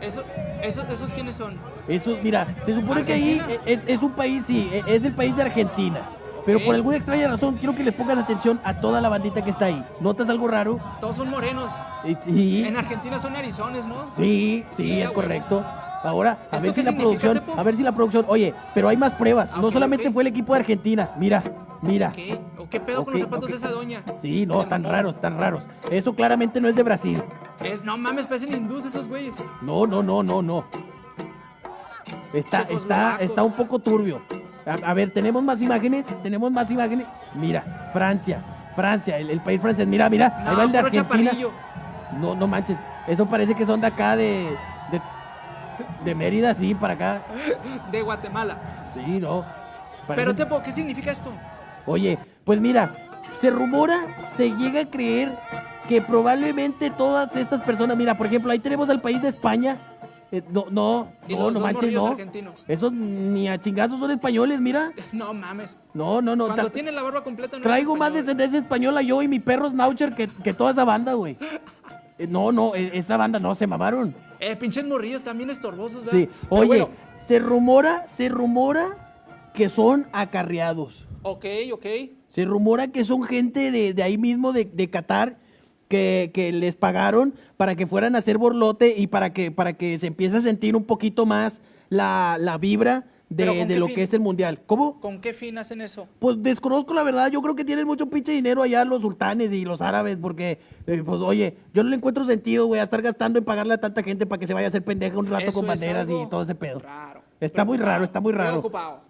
Eso, eso, ¿Esos quiénes son? Eso, mira, se supone que ahí ¿Argentina? es, es un país, sí, e- es el país de Argentina. Pero Ok. por alguna extraña razón, quiero que le pongas atención a toda la bandita que está ahí. ¿Notas algo raro? Todos son morenos. Eh, Sí, En Argentina son narizones, ¿no? sí, sí, Sí, es güey. correcto. Ahora, a ¿Esto ver si la producción, Tepo? a ver si la producción, oye, pero hay más pruebas. Ah, no ok, solamente ok. fue el equipo de Argentina. Mira, mira. ¿Qué? ¿O qué pedo con los zapatos de esa doña? Sí, no, mamó. raros, están raros. Eso claramente no es de Brasil. Es, no mames, parecen hindús esos güeyes. No, no, no, no, no. Está, está, está un poco turbio. A, a ver, tenemos más imágenes, tenemos más imágenes. Mira, Francia, Francia, el, el país francés. Mira, mira, No, ahí va el de Argentina. chaparrillo. No, no manches. Eso parece que son de acá de, de, de Mérida, sí, para acá. De Guatemala. Sí, no. Pero, Tepo, ¿qué significa esto? Oye, pues mira, se rumora, se llega a creer que probablemente todas estas personas, mira, por ejemplo, ahí tenemos al país de España. eh, no, no, Y no, los no dos manches, no. argentinos. Esos ni a chingazos son españoles, mira. (laughs) No mames. No, no, no. Cuando tra- tiene la barba completa no traigo es más descendencia española yo y mi perro Snaucher que, que toda esa banda, güey. (laughs) Eh, No, no, e- esa banda no, se mamaron. Eh, pinches morrillos también estorbosos, ¿verdad? Sí. Oye, bueno, se rumora, se rumora que son acarreados. ok, ok. Se rumora que son gente de, de ahí mismo, de, de Qatar, que, que les pagaron para que fueran a hacer borlote y para que, para que se empiece a sentir un poquito más la, la vibra ¿Pero de, de lo fin? que es el mundial. ¿Cómo? ¿Con qué fin hacen eso? Pues desconozco la verdad, yo creo que tienen mucho pinche dinero allá los sultanes y los árabes, porque, eh, pues oye, yo no le encuentro sentido, güey, a estar gastando en pagarle a tanta gente para que se vaya a hacer pendeja un rato Eso con banderas y todo ese pedo. Raro. Está muy raro, está muy raro. Preocupado.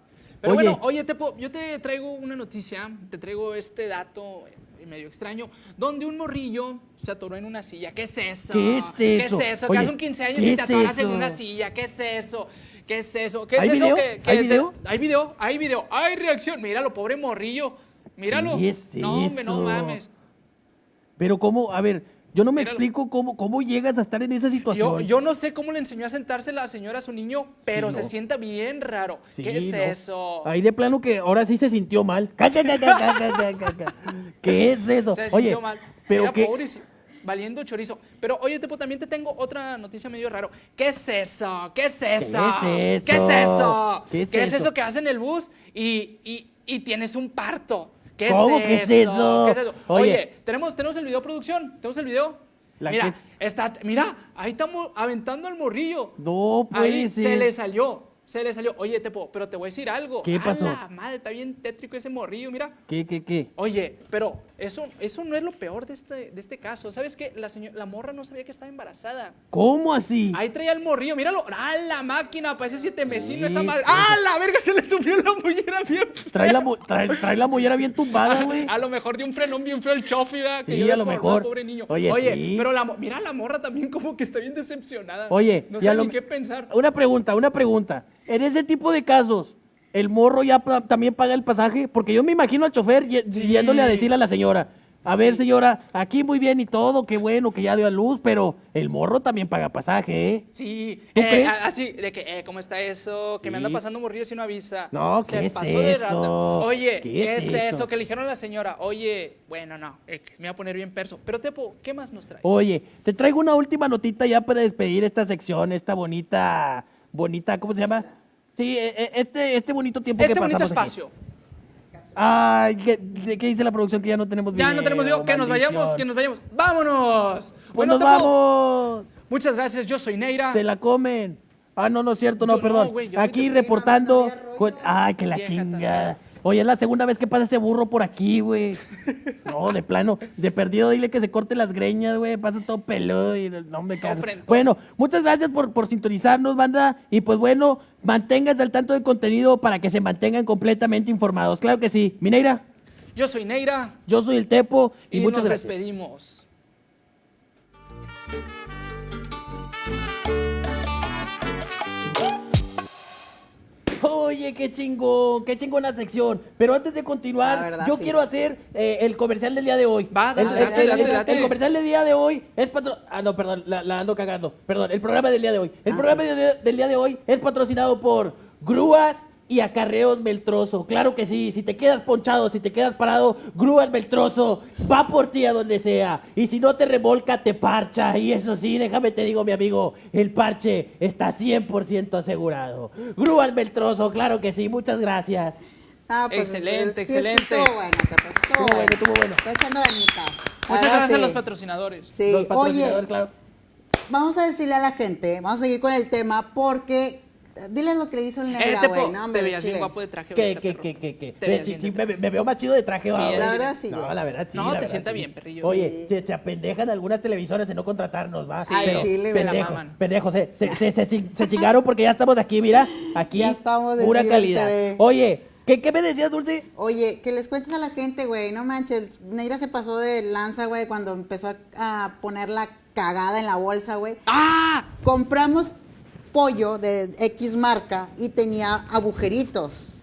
Pero Oye. bueno, oye, Tepo, yo te traigo una noticia, te traigo este dato medio extraño, donde un morrillo se atoró en una silla. ¿Qué es eso? ¿Qué es ¿Qué eso? es eso? Oye, que hace un 15 años ¿qué y te atoras en eso? una silla. ¿Qué es eso? ¿Qué es eso? ¿Qué es ¿Hay eso? video? que- que ¿Hay te- video? ¿Hay video? ¿Hay video? ¿Hay reacción? Míralo, pobre morrillo. Míralo. ¿Qué es no, hombre, no mames. Pero cómo, a ver, yo no me explico cómo, cómo llegas a estar en esa situación. Yo, yo no sé cómo le enseñó a sentarse la señora a su niño, pero Sí, se sienta bien raro. Sí, ¿Qué es no. eso? Ahí de plano que ahora sí se sintió mal. ¿Qué es eso? Se Oye, sintió mal. pero Era valiendo chorizo. Pero oye, Tepo, también te tengo otra noticia medio raro. ¿Qué es eso? ¿Qué es eso? ¿Qué es ¿Qué es eso? eso? ¿Qué es ¿Qué es eso? eso que vas en el bus y, y, y tienes un parto? ¿Qué ¿Cómo es que es eso? ¿Qué es eso? Oye. Oye, ¿tenemos, tenemos el video, producción. ¿Tenemos el video? La mira, que es- está, mira, ahí estamos aventando al morrillo. No puede Ahí ser. se le salió. Se le salió. Oye, Tepo, pero te voy a decir algo. ¿Qué A pasó? la madre, está bien tétrico ese morrillo, mira. ¿Qué, qué, qué? Oye, pero eso, eso no es lo peor de este, de este caso. ¿Sabes qué? La, señor, la morra no sabía que estaba embarazada. ¿Cómo así? Ahí traía el morrillo, míralo. ¡Ah, la máquina! Parece siete mesino esa madre. ¡Ah, la verga! Se le subió la mollera bien (laughs) Trae la, trae, trae la mollera bien tumbada, güey. (laughs) A lo mejor dio un frenón bien feo el chofi, ¿verdad? Que Sí, yo a lo mejor. pobre niño. Oye, sí. pero la, mira la morra también como que está bien decepcionada. Oye, no a lo- ni qué pensar. Una pregunta, una pregunta. En ese tipo de casos, ¿el morro ya también paga el pasaje? Porque yo me imagino al chofer Sí. yéndole a decirle a la señora, a ver señora, aquí muy bien y todo, qué bueno que ya dio a luz, pero el morro también paga pasaje, ¿eh? Sí, ¿Tú eh, crees? así, de que, eh, ¿cómo está eso? Que me anda pasando morrillo si no avisa. No, Se ¿qué es pasó eso? Oye, ¿Qué ¿qué es es, eso? eso? Que le dijeron a la señora, oye, bueno, no, eh, me voy a poner bien perso. Pero Tepo, ¿qué más nos traes? Oye, te traigo una última notita ya para despedir esta sección, esta bonita, bonita, ¿cómo se llama? Sí, e- e- este, este bonito tiempo este que bonito pasamos aquí. espacio. Ay, ¿qué, de qué dice la producción que ya no tenemos Ya video? no tenemos video, que nos vayamos, que nos vayamos. ¡Vámonos! Pues nos Tepo, vamos. Muchas gracias, yo soy Neira. Se la comen. Ah, no, no es cierto, no, Yo no, perdón. yo soy aquí reportando. Con- Ay, que la Vieja chingada. Oye, es la segunda vez que pasa ese burro por aquí, güey. (laughs) No, de plano. De perdido, dile que se corte las greñas, güey. Pasa todo peludo y no me caso. Bueno, muchas gracias por, por sintonizarnos, banda. Y pues bueno, manténganse al tanto del contenido para que se mantengan completamente informados. Claro que sí. Mineira, Yo soy Neira yo soy el Tepo y, y, muchas nos gracias. despedimos. Oye, qué chingón, qué chingona sección. Pero antes de continuar, verdad, yo sí. quiero hacer eh, el comercial del día de hoy. Va, dale, el, el- date, el- date, el- date. el comercial del día de hoy es patro... Ah, no, perdón, la, la ando cagando. Perdón, el programa del día de hoy. El Ah, programa de- del día de hoy es patrocinado por Grúas y Acarreos Meltroso. Claro que sí, si te quedas ponchado, si te quedas parado, Grúas Meltroso va por ti a donde sea. Y si no te revolca, te parcha. Y eso sí, déjame te digo, mi amigo, el parche está 100% asegurado. Grúas Meltroso, claro que sí, muchas gracias. Ah, pues, Excelente, sí, sí, excelente. estuvo bueno, te pues, estuvo, Estuvo bueno, estuvo bueno. Está echando ganita. Muchas Ahora gracias a sí. los patrocinadores. Sí, Los oye, claro. vamos a decirle a la gente, vamos a seguir con el tema porque diles lo que le hizo el Eh, negra, Tepo, güey, no, te veías bien guapo de traje. ¿Qué, ahorita, qué, perro. qué, qué, qué? Te Eh, veías sí, me, me veo más chido de traje. va, Sí, güey. La verdad sí, No, la verdad sí. No, te sienta sí. bien, perrillo. Oye, se, se apendejan algunas televisoras en no contratarnos, va. Sí, chile, güey. la pendejo, maman. pendejo, se, se, se, se ching- se chingaron porque ya estamos aquí, mira. Aquí, Ya estamos de pura calidad. TV. Oye, ¿qué, ¿qué me decías, Dulce? Oye, que les cuentes a la gente, güey, no manches, Neira se pasó de lanza, güey, cuando empezó a, a poner la cagada en la bolsa, güey. ¡Ah! Compramos pollo de X marca y tenía agujeritos.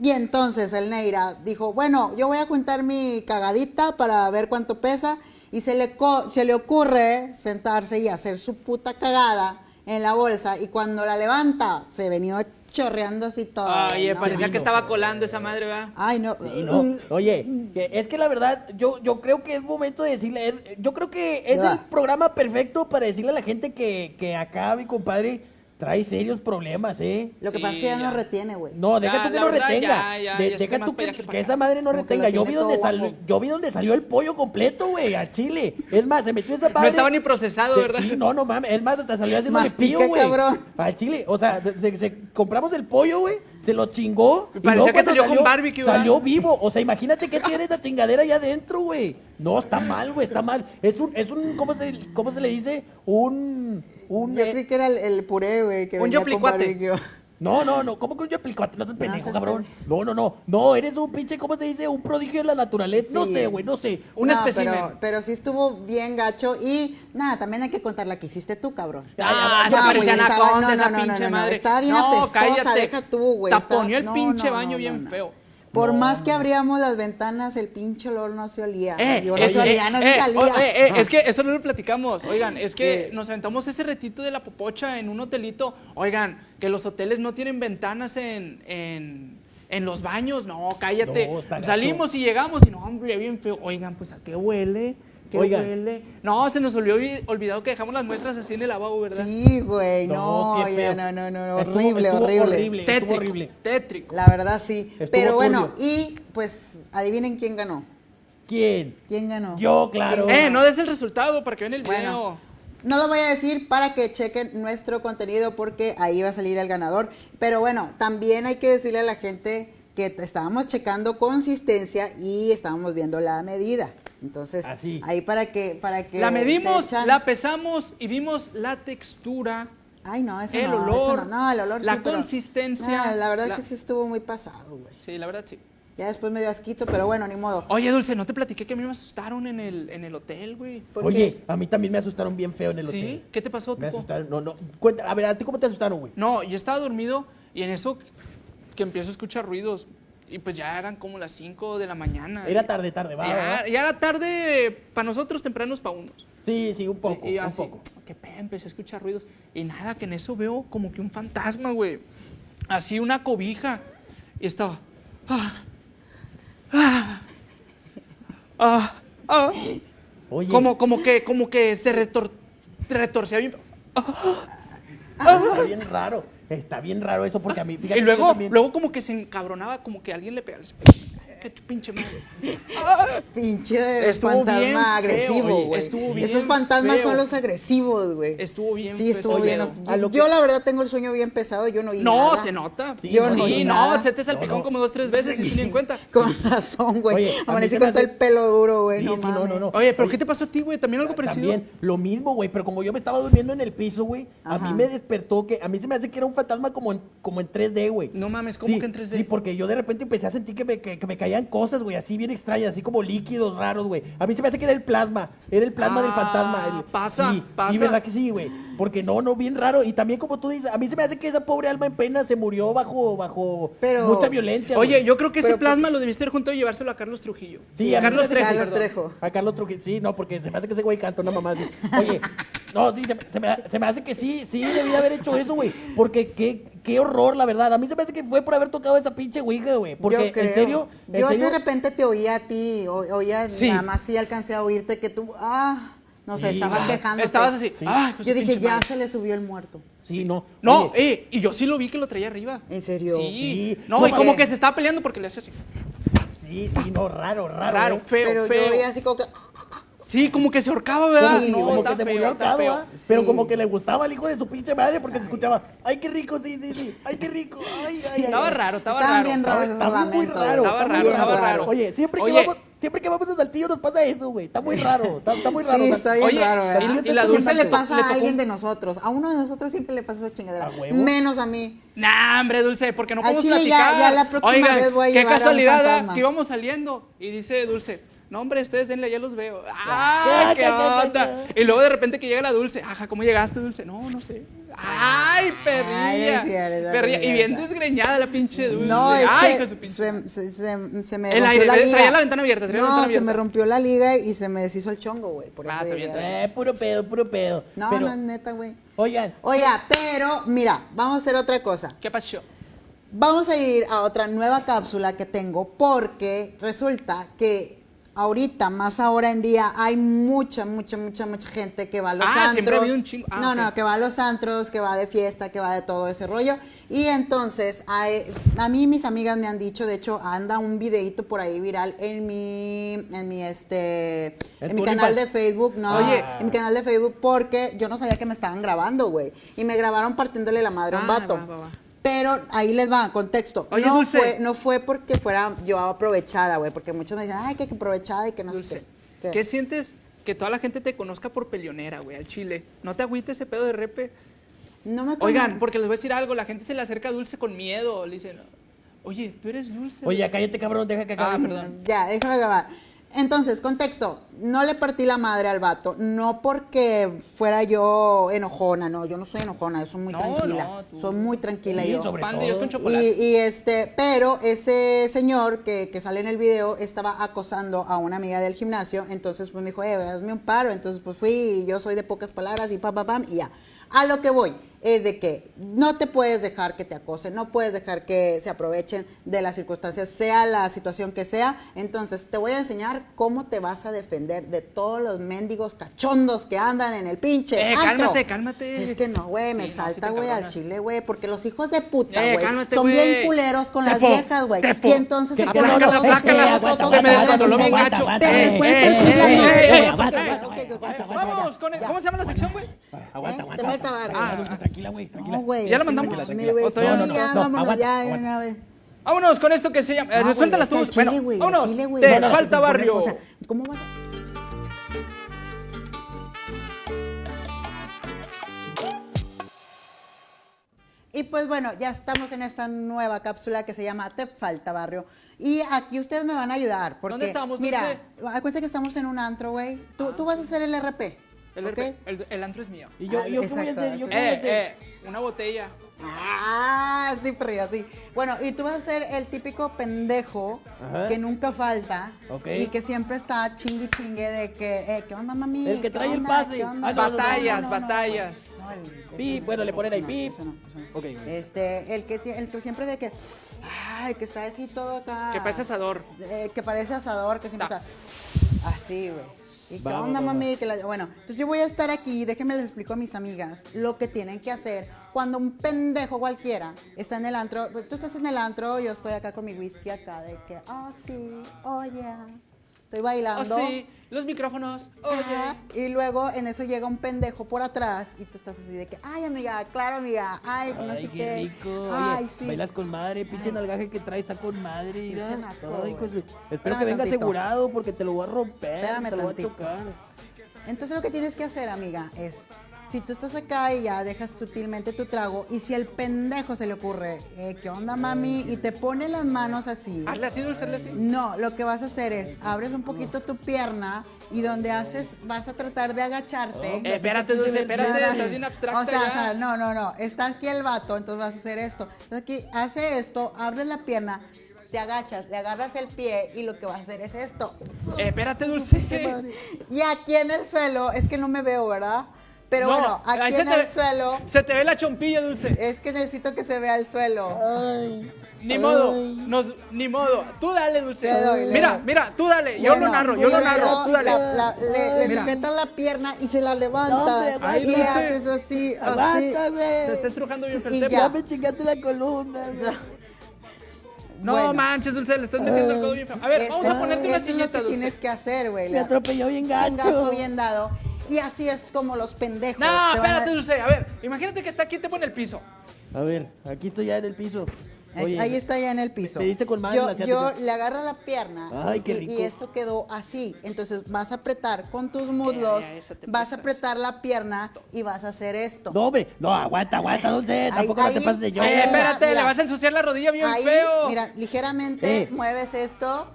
Y entonces el Neira dijo, bueno, yo voy a juntar mi cagadita para ver cuánto pesa. Y se le, se le ocurre sentarse y hacer su puta cagada en la bolsa. Y cuando la levanta, se venía chorreando así todo. Oye, ¿no? parecía que estaba colando esa madre, ¿verdad? Ay, no. No, oye, es que la verdad, yo, yo creo que es momento de decirle, yo creo que es el programa perfecto para decirle a la gente que, que acá mi compadre trae serios problemas, ¿eh? Lo que Sí, pasa es que ya, ya. no retiene, güey. No, deja Ya, tú que no retenga. ya, ya, De- deja tú que, esa madre no Como retenga. Yo vi, donde salió, yo vi donde salió el pollo completo, güey, a Chile. Es más, se metió esa madre. No estaba ni procesado, Se- ¿verdad? Sí, no, no mames. Es más, hasta salió haciendo pío, güey. cabrón. Al Chile. O sea, se, se- compramos el pollo, güey. Se lo chingó. y Parecía luego que salió con barbecue, ¿verdad? Salió vivo. O sea, imagínate qué tiene esa chingadera allá adentro, güey. No, está mal, güey, está mal. Es un, es un, ¿cómo se, cómo se le dice? Un, un, Yo eh, creí que era el, el puré, güey, que Un venía con barbecue. (laughs) no, no, no, ¿cómo que un yoplicuate? No seas pendejo, cabrón. No, no, no, no, eres un pinche, ¿cómo se dice? Un prodigio de la naturaleza. No sé, güey, no sé. Un No, espécimen. Pero, pero sí estuvo bien gacho y nada, también hay que contar la que hiciste tú, cabrón. Ah, ya, güey, estaba- no, no, no, no, no, estaba bien no, apestosa, cállate. deja tú, güey, Taponeó el pinche baño bien feo. Por más que abríamos las ventanas, el pinche olor no se olía. Eh, Digo, eh, no se eh, olía, no salía. oh, es que eso no lo platicamos. Oigan, es que ¿Qué? nos aventamos ese retito de la popocha en un hotelito. Oigan, que los hoteles no tienen ventanas en, en, en los baños. No, cállate. No. Salimos y llegamos y no, hombre, bien feo. Oigan, pues a qué huele. ¿Qué Oigan. huele? No, se nos olvidó olvidado que dejamos las muestras así en el lavabo, ¿verdad? Sí, güey, no, no, no, no, Estuvo- horrible, estuvo horrible. horrible. Tétrico. horrible. Tétrico. La verdad sí. Estuvo Pero bueno, turbio. y pues adivinen quién ganó. ¿Quién? ¿Quién ganó? Yo, claro. ¿Quién Eh, no des el resultado para que vean el video. Bueno, no lo voy a decir para que chequen nuestro contenido porque ahí va a salir el ganador. Pero bueno, también hay que decirle a la gente que estábamos checando consistencia y estábamos viendo la medida. Entonces, Así. ahí para que para que La medimos, la pesamos y vimos la textura. Ay, no, eso el no, eso olor, no, no, el olor la sí, pero- consistencia, No, la verdad la- que sí estuvo muy pasado, güey. Sí, la verdad sí. Ya después me dio asquito, pero bueno, ni modo. Oye, Dulce, ¿no te platiqué que a mí me asustaron en el, en el hotel, güey? ¿Por Oye, a mí también me asustaron bien feo en el ¿Sí? hotel. ¿Qué te pasó, Me tipo? asustaron. No, no. Cuenta, a ver, ¿a ti cómo te asustaron, güey? No, yo estaba dormido y en eso que empiezo a escuchar ruidos. Y pues ya eran como las 5 de la mañana. Era tarde, tarde, va. Ya, era tarde para nosotros, tempranos para unos. Sí, sí, un poco. y yo un así, poco. qué pedo, empecé a escuchar ruidos. Y nada, que en eso veo como que un fantasma, güey. Así una cobija. Y estaba. Ah, ah, ah, ah. Oye, Como, como que, como que se retor- retorcía bien. Está bien raro. Está bien raro eso porque a mí, fíjate Y luego, luego como que se encabronaba, como que alguien le pegaba. Qué pinche madre. (laughs) Pinche Estuvo fantasma bien agresivo, güey. estuvo bien Esos fantasmas feo. son los agresivos, güey. Estuvo bien Sí, estuvo bien. Yo, A lo yo, la verdad tengo el sueño bien pesado, yo no vi No, nada. se nota. Sí, Yo no sí, vi no, nada. se te salpicó como dos, tres veces y ni en cuenta. (laughs) Con razón, güey. Amanecí se con todo el pelo duro, güey. No no, mames. no. Oye, ¿pero qué te pasó a ti, güey? ¿También algo parecido? También, lo mismo, güey, pero como yo me estaba durmiendo en el piso, güey, a mí me despertó que, a mí se me hace que era un fantasma como en, como en 3D, güey. No mames, ¿cómo que en 3D? Sí, porque yo de repente empecé a sentir que me, que, que me caían cosas, güey, así bien extrañas, así como líquidos raros, güey. A mí se me hace que era el plasma, era el plasma del Ah, fantasma. el- pasa, sí, pasa. Sí, ¿verdad que sí, güey? Porque no, no, bien raro. Y también como tú dices, a mí se me hace que esa pobre alma en pena se murió bajo, bajo Pero- mucha violencia, Oye, yo creo que ese Pero- plasma lo debiste haber junto y llevárselo a Carlos Trujillo. Sí, a a Carlos Trejo. Carlos. Trejo. A Carlos Trujillo, sí, no, porque se me hace que ese güey canta una mamá así. Oye, no, sí, se, me- se me, se me hace que sí, sí, debí de haber hecho eso, güey. Porque qué, qué horror, la verdad. A mí se me hace que fue por haber tocado esa pinche ouija, güey. Porque, yo creo. en serio, en yo serio, de repente te oía a ti, o- oía, Sí. nada más sí alcancé a oírte que tú, ah, no sé, Sí, estabas ajá. quejándote. Estabas así. De Yo dije, ya madre. se le subió el muerto. Sí, no. No, Oye, eh, y yo sí lo vi que lo traía arriba. ¿En serio? Sí. Sí. No, No, y como que se estaba peleando porque le hacía así. sí, sí, no, raro, raro. Raro, eh. feo, Pero feo. yo oía así como que, Sí, como que se ahorcaba, ¿verdad? Sí, no, como que se murió ahorcado, feo. ¿ah? Pero Sí. como que le gustaba al hijo de su pinche madre porque se escuchaba, ay, qué rico, sí, sí, sí, ay, qué rico, ay, ay, ay. Estaba ay". raro, estaba estaban raro. bien raros Está muy raro, Estaba raro, estaba raro. Oye, siempre que Oye. vamos, siempre que vamos a Saltillo nos pasa eso, güey. Está muy raro, está, está muy raro. Sí, está bien oye, raro, ¿verdad? y- y la siempre Dulce le pasa a alguien de nosotros. A uno de nosotros siempre le pasa esa chingadera. ¿A huevo? Menos a mí. Nah, hombre, Dulce, porque no podemos chile ya- platicar. ya la próxima Oigan, vez voy a qué llevar a un casualidad, ¿ah? que íbamos saliendo y dice Dulce, no, hombre, ustedes denle, ya los veo. ¡Ah, qué onda! Y luego de repente que llega la Dulce, ajá, ¿cómo llegaste, Dulce? No, no sé. ¡Ay, es Perrilla. Y bien desgreñada la pinche Dulce. No, es Ay, que su pinche se, se, se, se me El rompió aire, la traía liga. la ventana abierta, traía la no, ventana se me abierta. rompió la liga y se me deshizo el chongo, güey. Por eso Ah, así. Eh, puro pedo, puro pedo. No, Pero, no es neta, güey. Oigan, Oiga, pero mira, vamos a hacer otra cosa. ¿Qué pasó? Vamos a ir a otra nueva cápsula que tengo porque resulta que ahorita, más ahora en día, hay mucha, mucha, mucha, mucha gente que va a los Ah, antros. siempre ha habido un chingo. Ah, no, no, que va a los antros, que va de fiesta, que va de todo ese rollo. Y entonces, hay- a mí mis amigas me han dicho, de hecho, anda un videito por ahí viral en mi, en mi, este, ¿En mi canal de Facebook, no, Oye. en mi canal de Facebook, porque yo no sabía que me estaban grabando, güey. Y me grabaron partiéndole la madre a un Ah, vato. va, va, va. Pero ahí les va, contexto. Oye, no, Dulce. fue, no fue porque fuera yo aprovechada, güey, porque muchos me dicen, ay, que aprovechada y que no Dulce, sé qué. ¿qué sientes que toda la gente te conozca por peleonera, güey, al chile? ¿No te agüite ese pedo de repe? No me Oigan, porque les voy a decir algo, la gente se le acerca a Dulce con miedo, le dicen, oye, tú eres Dulce. oye, güey". cállate, cabrón, deja que Ah, acabe. perdón. Ya, déjame acabar. Entonces, contexto, no le partí la madre al vato, no porque fuera yo enojona, no, yo no soy enojona, yo soy muy No, tranquila, no, tú- soy muy tranquila Sí, yo. sobre Pan de Dios con todo. Y, este, pero ese señor que, que sale en el video estaba acosando a una amiga del gimnasio, entonces pues me dijo, eh, hazme un paro, entonces pues fui y yo soy de pocas palabras y pam, pam, pam, y ya. A lo que voy es de que no te puedes dejar que te acosen, no puedes dejar que se aprovechen de las circunstancias, sea la situación que sea. Entonces te voy a enseñar cómo te vas a defender de todos los mendigos cachondos que andan en el pinche. Eh, antro. cálmate, cálmate. Es que no, güey, me Sí, exalta, güey, al chile, güey, porque los hijos de puta, Eh, güey, son bien culeros con las viejas, güey. Y entonces se ponen todos Se me descontroló feos. gacho. Vamos. ¿cómo se llama la sección, güey? Aguanta, aguanta. Tranquila, güey, tranquila. No, güey. ¿Ya la mandamos? Tranquila, No, vámonos, ya, de una vez. Vámonos con esto que se llama. Ah, eh, güey, suéltala está tú. chile, Bueno, güey, el vámonos. chile. Te No, falta barrio. cosa. ¿Cómo va? Y pues bueno, ya estamos en esta nueva cápsula que se llama Te falta barrio. Y aquí ustedes me van a ayudar. Porque, ¿Dónde estamos, Mira, da cuenta que estamos en un antro, güey. Tú, tú vas a hacer el RP. El, ¿ok? RP, el, el antro es mío. ¿Y yo, Ah, yo qué voy a hacer? ¿Yo qué voy a hacer? eh, una botella. Ah, sí, pero sí. Bueno, y tú vas a ser el típico pendejo Ajá. que nunca falta Ok. y que siempre está chingui chingue de que, eh, ¿qué onda, mami? El que ¿Qué trae el pase. Batallas, batallas. no, el- ese Pip, no, bueno, le ponen ahí pip. Este, el que, el que siempre de que, ay, que está así todo acá. Que parece asador. eh, que parece asador, que siempre Ta. está así, güey. ¿Y qué onda, mami? Que la- Bueno, entonces yo voy a estar aquí, déjenme les explico a mis amigas lo que tienen que hacer cuando un pendejo cualquiera está en el antro. Tú estás en el antro, yo estoy acá con mi whisky acá de que, ah, sí, oye, estoy Oh, bailando. sí, los micrófonos. Oye. Ajá, Y luego en eso llega un pendejo por atrás y tú estás así de que, ay, amiga, claro, amiga, ay, no Ay, sé qué qué. rico. Ay, Oye, sí. Bailas con madre, pinche nalgaje que traes está con madre. Mira. Ay. Espero Espérame que venga tantito. asegurado porque te lo voy a romper. Espérame te lo voy a tocar. Entonces lo que tienes que hacer, amiga, es, si tú estás acá y ya dejas sutilmente tu trago, y si al pendejo se le ocurre, eh, ¿qué onda, mami? Y te pone las manos así. Hazle así, Dulce, hazle así. No, lo que vas a hacer es, abres un poquito tu pierna y donde haces, vas a tratar de agacharte. Eh, espérate, Dulce, espérate, estás bien abstracta O sea, ya. o sea, no, no, no, está aquí el vato, entonces vas a hacer esto. Entonces aquí, hace esto, abres la pierna, te agachas, le agarras el pie y lo que vas a hacer es esto. Eh, espérate, Dulce. (laughs) Y aquí en el suelo, es que no me veo, ¿verdad? Pero No, bueno, aquí en el ve- suelo, Se te ve la chompilla, Dulce. es que necesito que se vea el suelo. Ay. Ni modo, nos, ni modo. Tú dale, Dulce. Doy, mira, doy. mira, tú dale. Yo Bueno, lo narro, yo lo narro. Tú dale. la- la- le le Mira. la pierna y se la levantas. No, hombre, Ay, y Dulce. haces así, así. Se está estrujando bien tepo. ya. Me chingaste la columna, güey. No Bueno. manches, Dulce, le estás metiendo el codo bien feo. A ver, vamos a Esto- ponerte una que Dulce. tienes que hacer, güey. Me le- atropelló bien Un gacho. gajo bien dado. Y así es como los pendejos. No, te van a- espérate, Dulce. A ver, imagínate que está aquí, te pone el piso. A ver, aquí estoy ya en el piso. Ahí- Oye, ahí está ya en el piso. me diste con madre yo, yo le agarro la pierna Ay, qué y- rico. y, esto quedó así. Entonces vas a apretar con tus muslos, vas pasas. a apretar la pierna y vas a hacer esto. No, hombre, no, aguanta, aguanta, dulce. Ahí- Tampoco no te ahí- pases de yo. ahí Eh, espérate, mira. le vas a ensuciar la rodilla bien ahí, feo. mira, ligeramente Eh. mueves esto,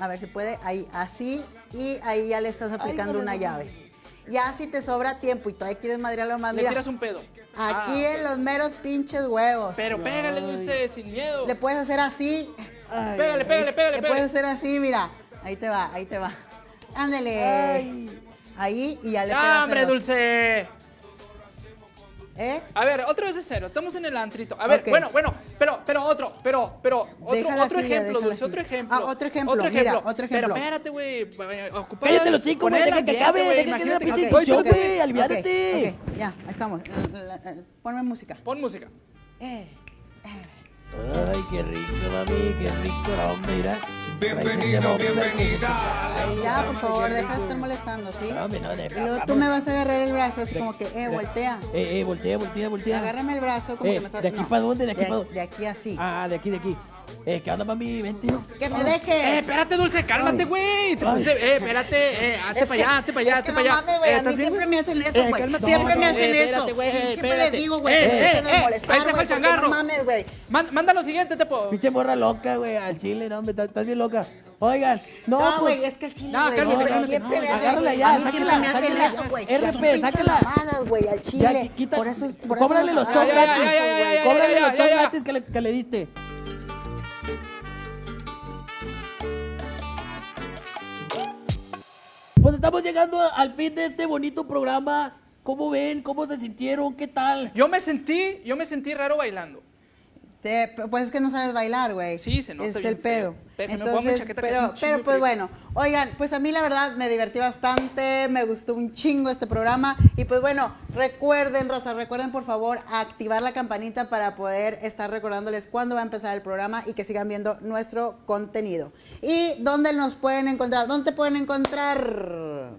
a ver si puede, ahí, así, y ahí ya le estás aplicando una la llave. Ya si te sobra tiempo y todavía quieres madrearlo más, Le mira, tiras un pedo. aquí Ah, en los meros pinches huevos. Pero pégale, Dulce, sin miedo. Le puedes hacer así, Ay, Pégale, pégale, pégale, le pégale. puedes hacer así, mira, ahí te va, ahí te va. Ándale. Ay. Ahí y ya le ¡Ah, pegas hombre, Dulce! ¿Eh? A ver, otra vez de cero. Estamos en el antrito. A ver, Ok. bueno, bueno, pero, pero otro, pero, pero, otro, Déjala otro ejemplo, Dulce, otro ejemplo. Ah, otro ejemplo, mira, otro ejemplo. Pero espérate, güey. eh, Cállate los cinco, güey, deja que acabe, güey, deja que dé la Voy, güey, aliviánate. ok, ya, ahí estamos. Ponme música. Pon música. Ay, qué rico, mami, qué rico, mira. Bienvenido, bienvenida. Ya, por favor, deja de estar molestando, ¿sí? No, no, de Y luego tú me vas a agarrar el brazo, así como que, eh, voltea. Eh, eh, voltea, voltea, voltea. Agárrame el brazo, como Eh, que me estás... ¿de aquí no. pa' dónde? ¿De aquí pa' dónde? De aquí así. Ah, de aquí, de aquí. Eh, ¿qué onda, mami? Vente. ¡Que me Eh, dejes! espérate, Dulce, cálmate, güey. Te Eh, espérate, eh, hazte para allá, hazte para allá, es hazte para no allá. mames, güey, Eh, a ¿estás mí bien, siempre güey? me hacen eso, Eh, güey. cálmate, siempre no, me no, hacen eh, eso. espérate, güey, y siempre espérate. les digo, güey, Eh, eh, eh, molestar, ahí güey, el changarro. no mames, güey. Man- Manda lo siguiente, te puedo. Pinche morra loca, güey, al chile, no, hombre, estás bien loca. Oigan, no, No, pues. güey, es que el chile, No, güey, cálmate, siempre, no, me hacen, agárrala ya, a mí siempre sáquela, me hacen sáquela. eso, güey. RP, Son pinches sáquela. mamadas, güey, al Ya, chile. quita- por eso, por eso cóbrale los ya, gratis. Cóbrale los ya. gratis que le, que le diste. Pues estamos llegando al fin de este bonito programa. ¿Cómo ven? ¿Cómo se sintieron? ¿Qué tal? Yo me sentí, yo me sentí raro bailando. Te- pues es que no sabes bailar, güey. Sí, se nota Es el pedo. mi Entonces, pero, pero pues frío. bueno, oigan, pues a mí la verdad me divertí bastante, me gustó un chingo este programa y pues bueno, recuerden, Rosa, recuerden por favor activar la campanita para poder estar recordándoles cuándo va a empezar el programa y que sigan viendo nuestro contenido. ¿Y dónde nos pueden encontrar? ¿Dónde te pueden encontrar?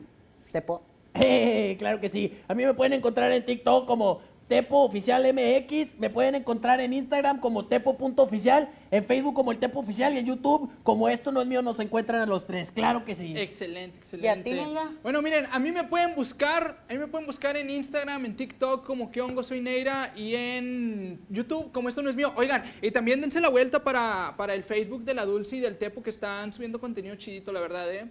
Tepo. Eh, (laughs) claro que sí. A mí me pueden encontrar en TikTok como Tepo Oficial MX. Me pueden encontrar en Instagram como Tepo.oficial. En Facebook como el Tepo Oficial. Y en YouTube, como esto no es mío, nos encuentran a los tres. Claro que sí. Excelente, excelente. ¿Y a ti, Neira? Bueno, miren, a mí me pueden buscar, a mí me pueden buscar en Instagram, en TikTok como que hongo soy Neira y en YouTube como esto no es mío. Oigan, y también dense la vuelta para, para el Facebook de la Dulce y del Tepo que están subiendo contenido chidito, la verdad, ¿eh?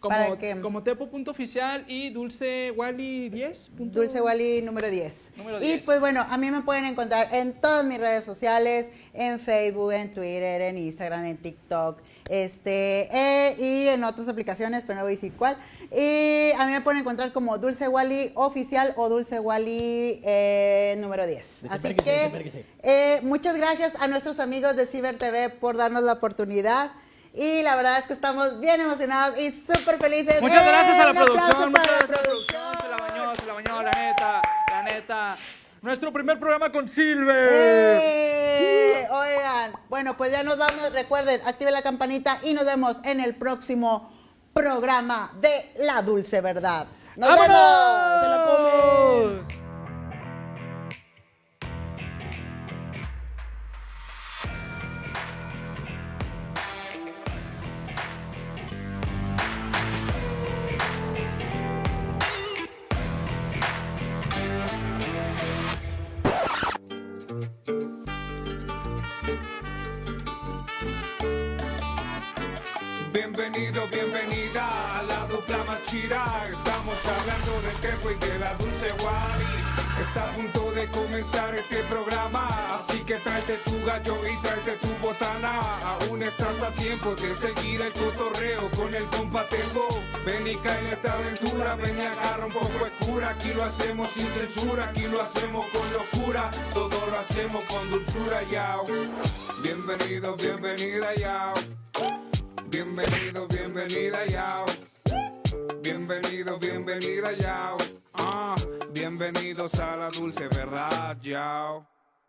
Como, ¿Para qué? como Tepo.oficial y Dulce Wally 10. punto- Dulce Wally número 10. Número Y 10. pues bueno, a mí me pueden encontrar en todas mis redes sociales, en Facebook, en Twitter, en Instagram, en TikTok, este, eh, y en otras aplicaciones, pero no voy a decir cuál. Y a mí me pueden encontrar como Dulce Wally oficial o Dulce Wally eh, número 10. Así que eh, muchas gracias a nuestros amigos de Ciber TV por darnos la oportunidad. Y la verdad es que estamos bien emocionados y súper felices. Muchas ¡Eh! gracias a la producción, muchas la gracias a la producción. Se la bañó, se la bañó, la neta, la neta. Nuestro primer programa con Silver. ¡Eh! Oigan, bueno, pues ya nos vamos. Recuerden, activen la campanita y nos vemos en el próximo programa de La Dulce Verdad. ¡Nos vemos! ¡Vámonos! Bienvenido, Aquí lo hacemos sin censura. Aquí lo hacemos con locura. Todo lo hacemos con dulzura, yao. Bienvenido, bienvenida, yao. Bienvenido, bienvenida, yao. Bienvenido, bienvenida, yao. Ah, bienvenidos a la dulce verdad, yao.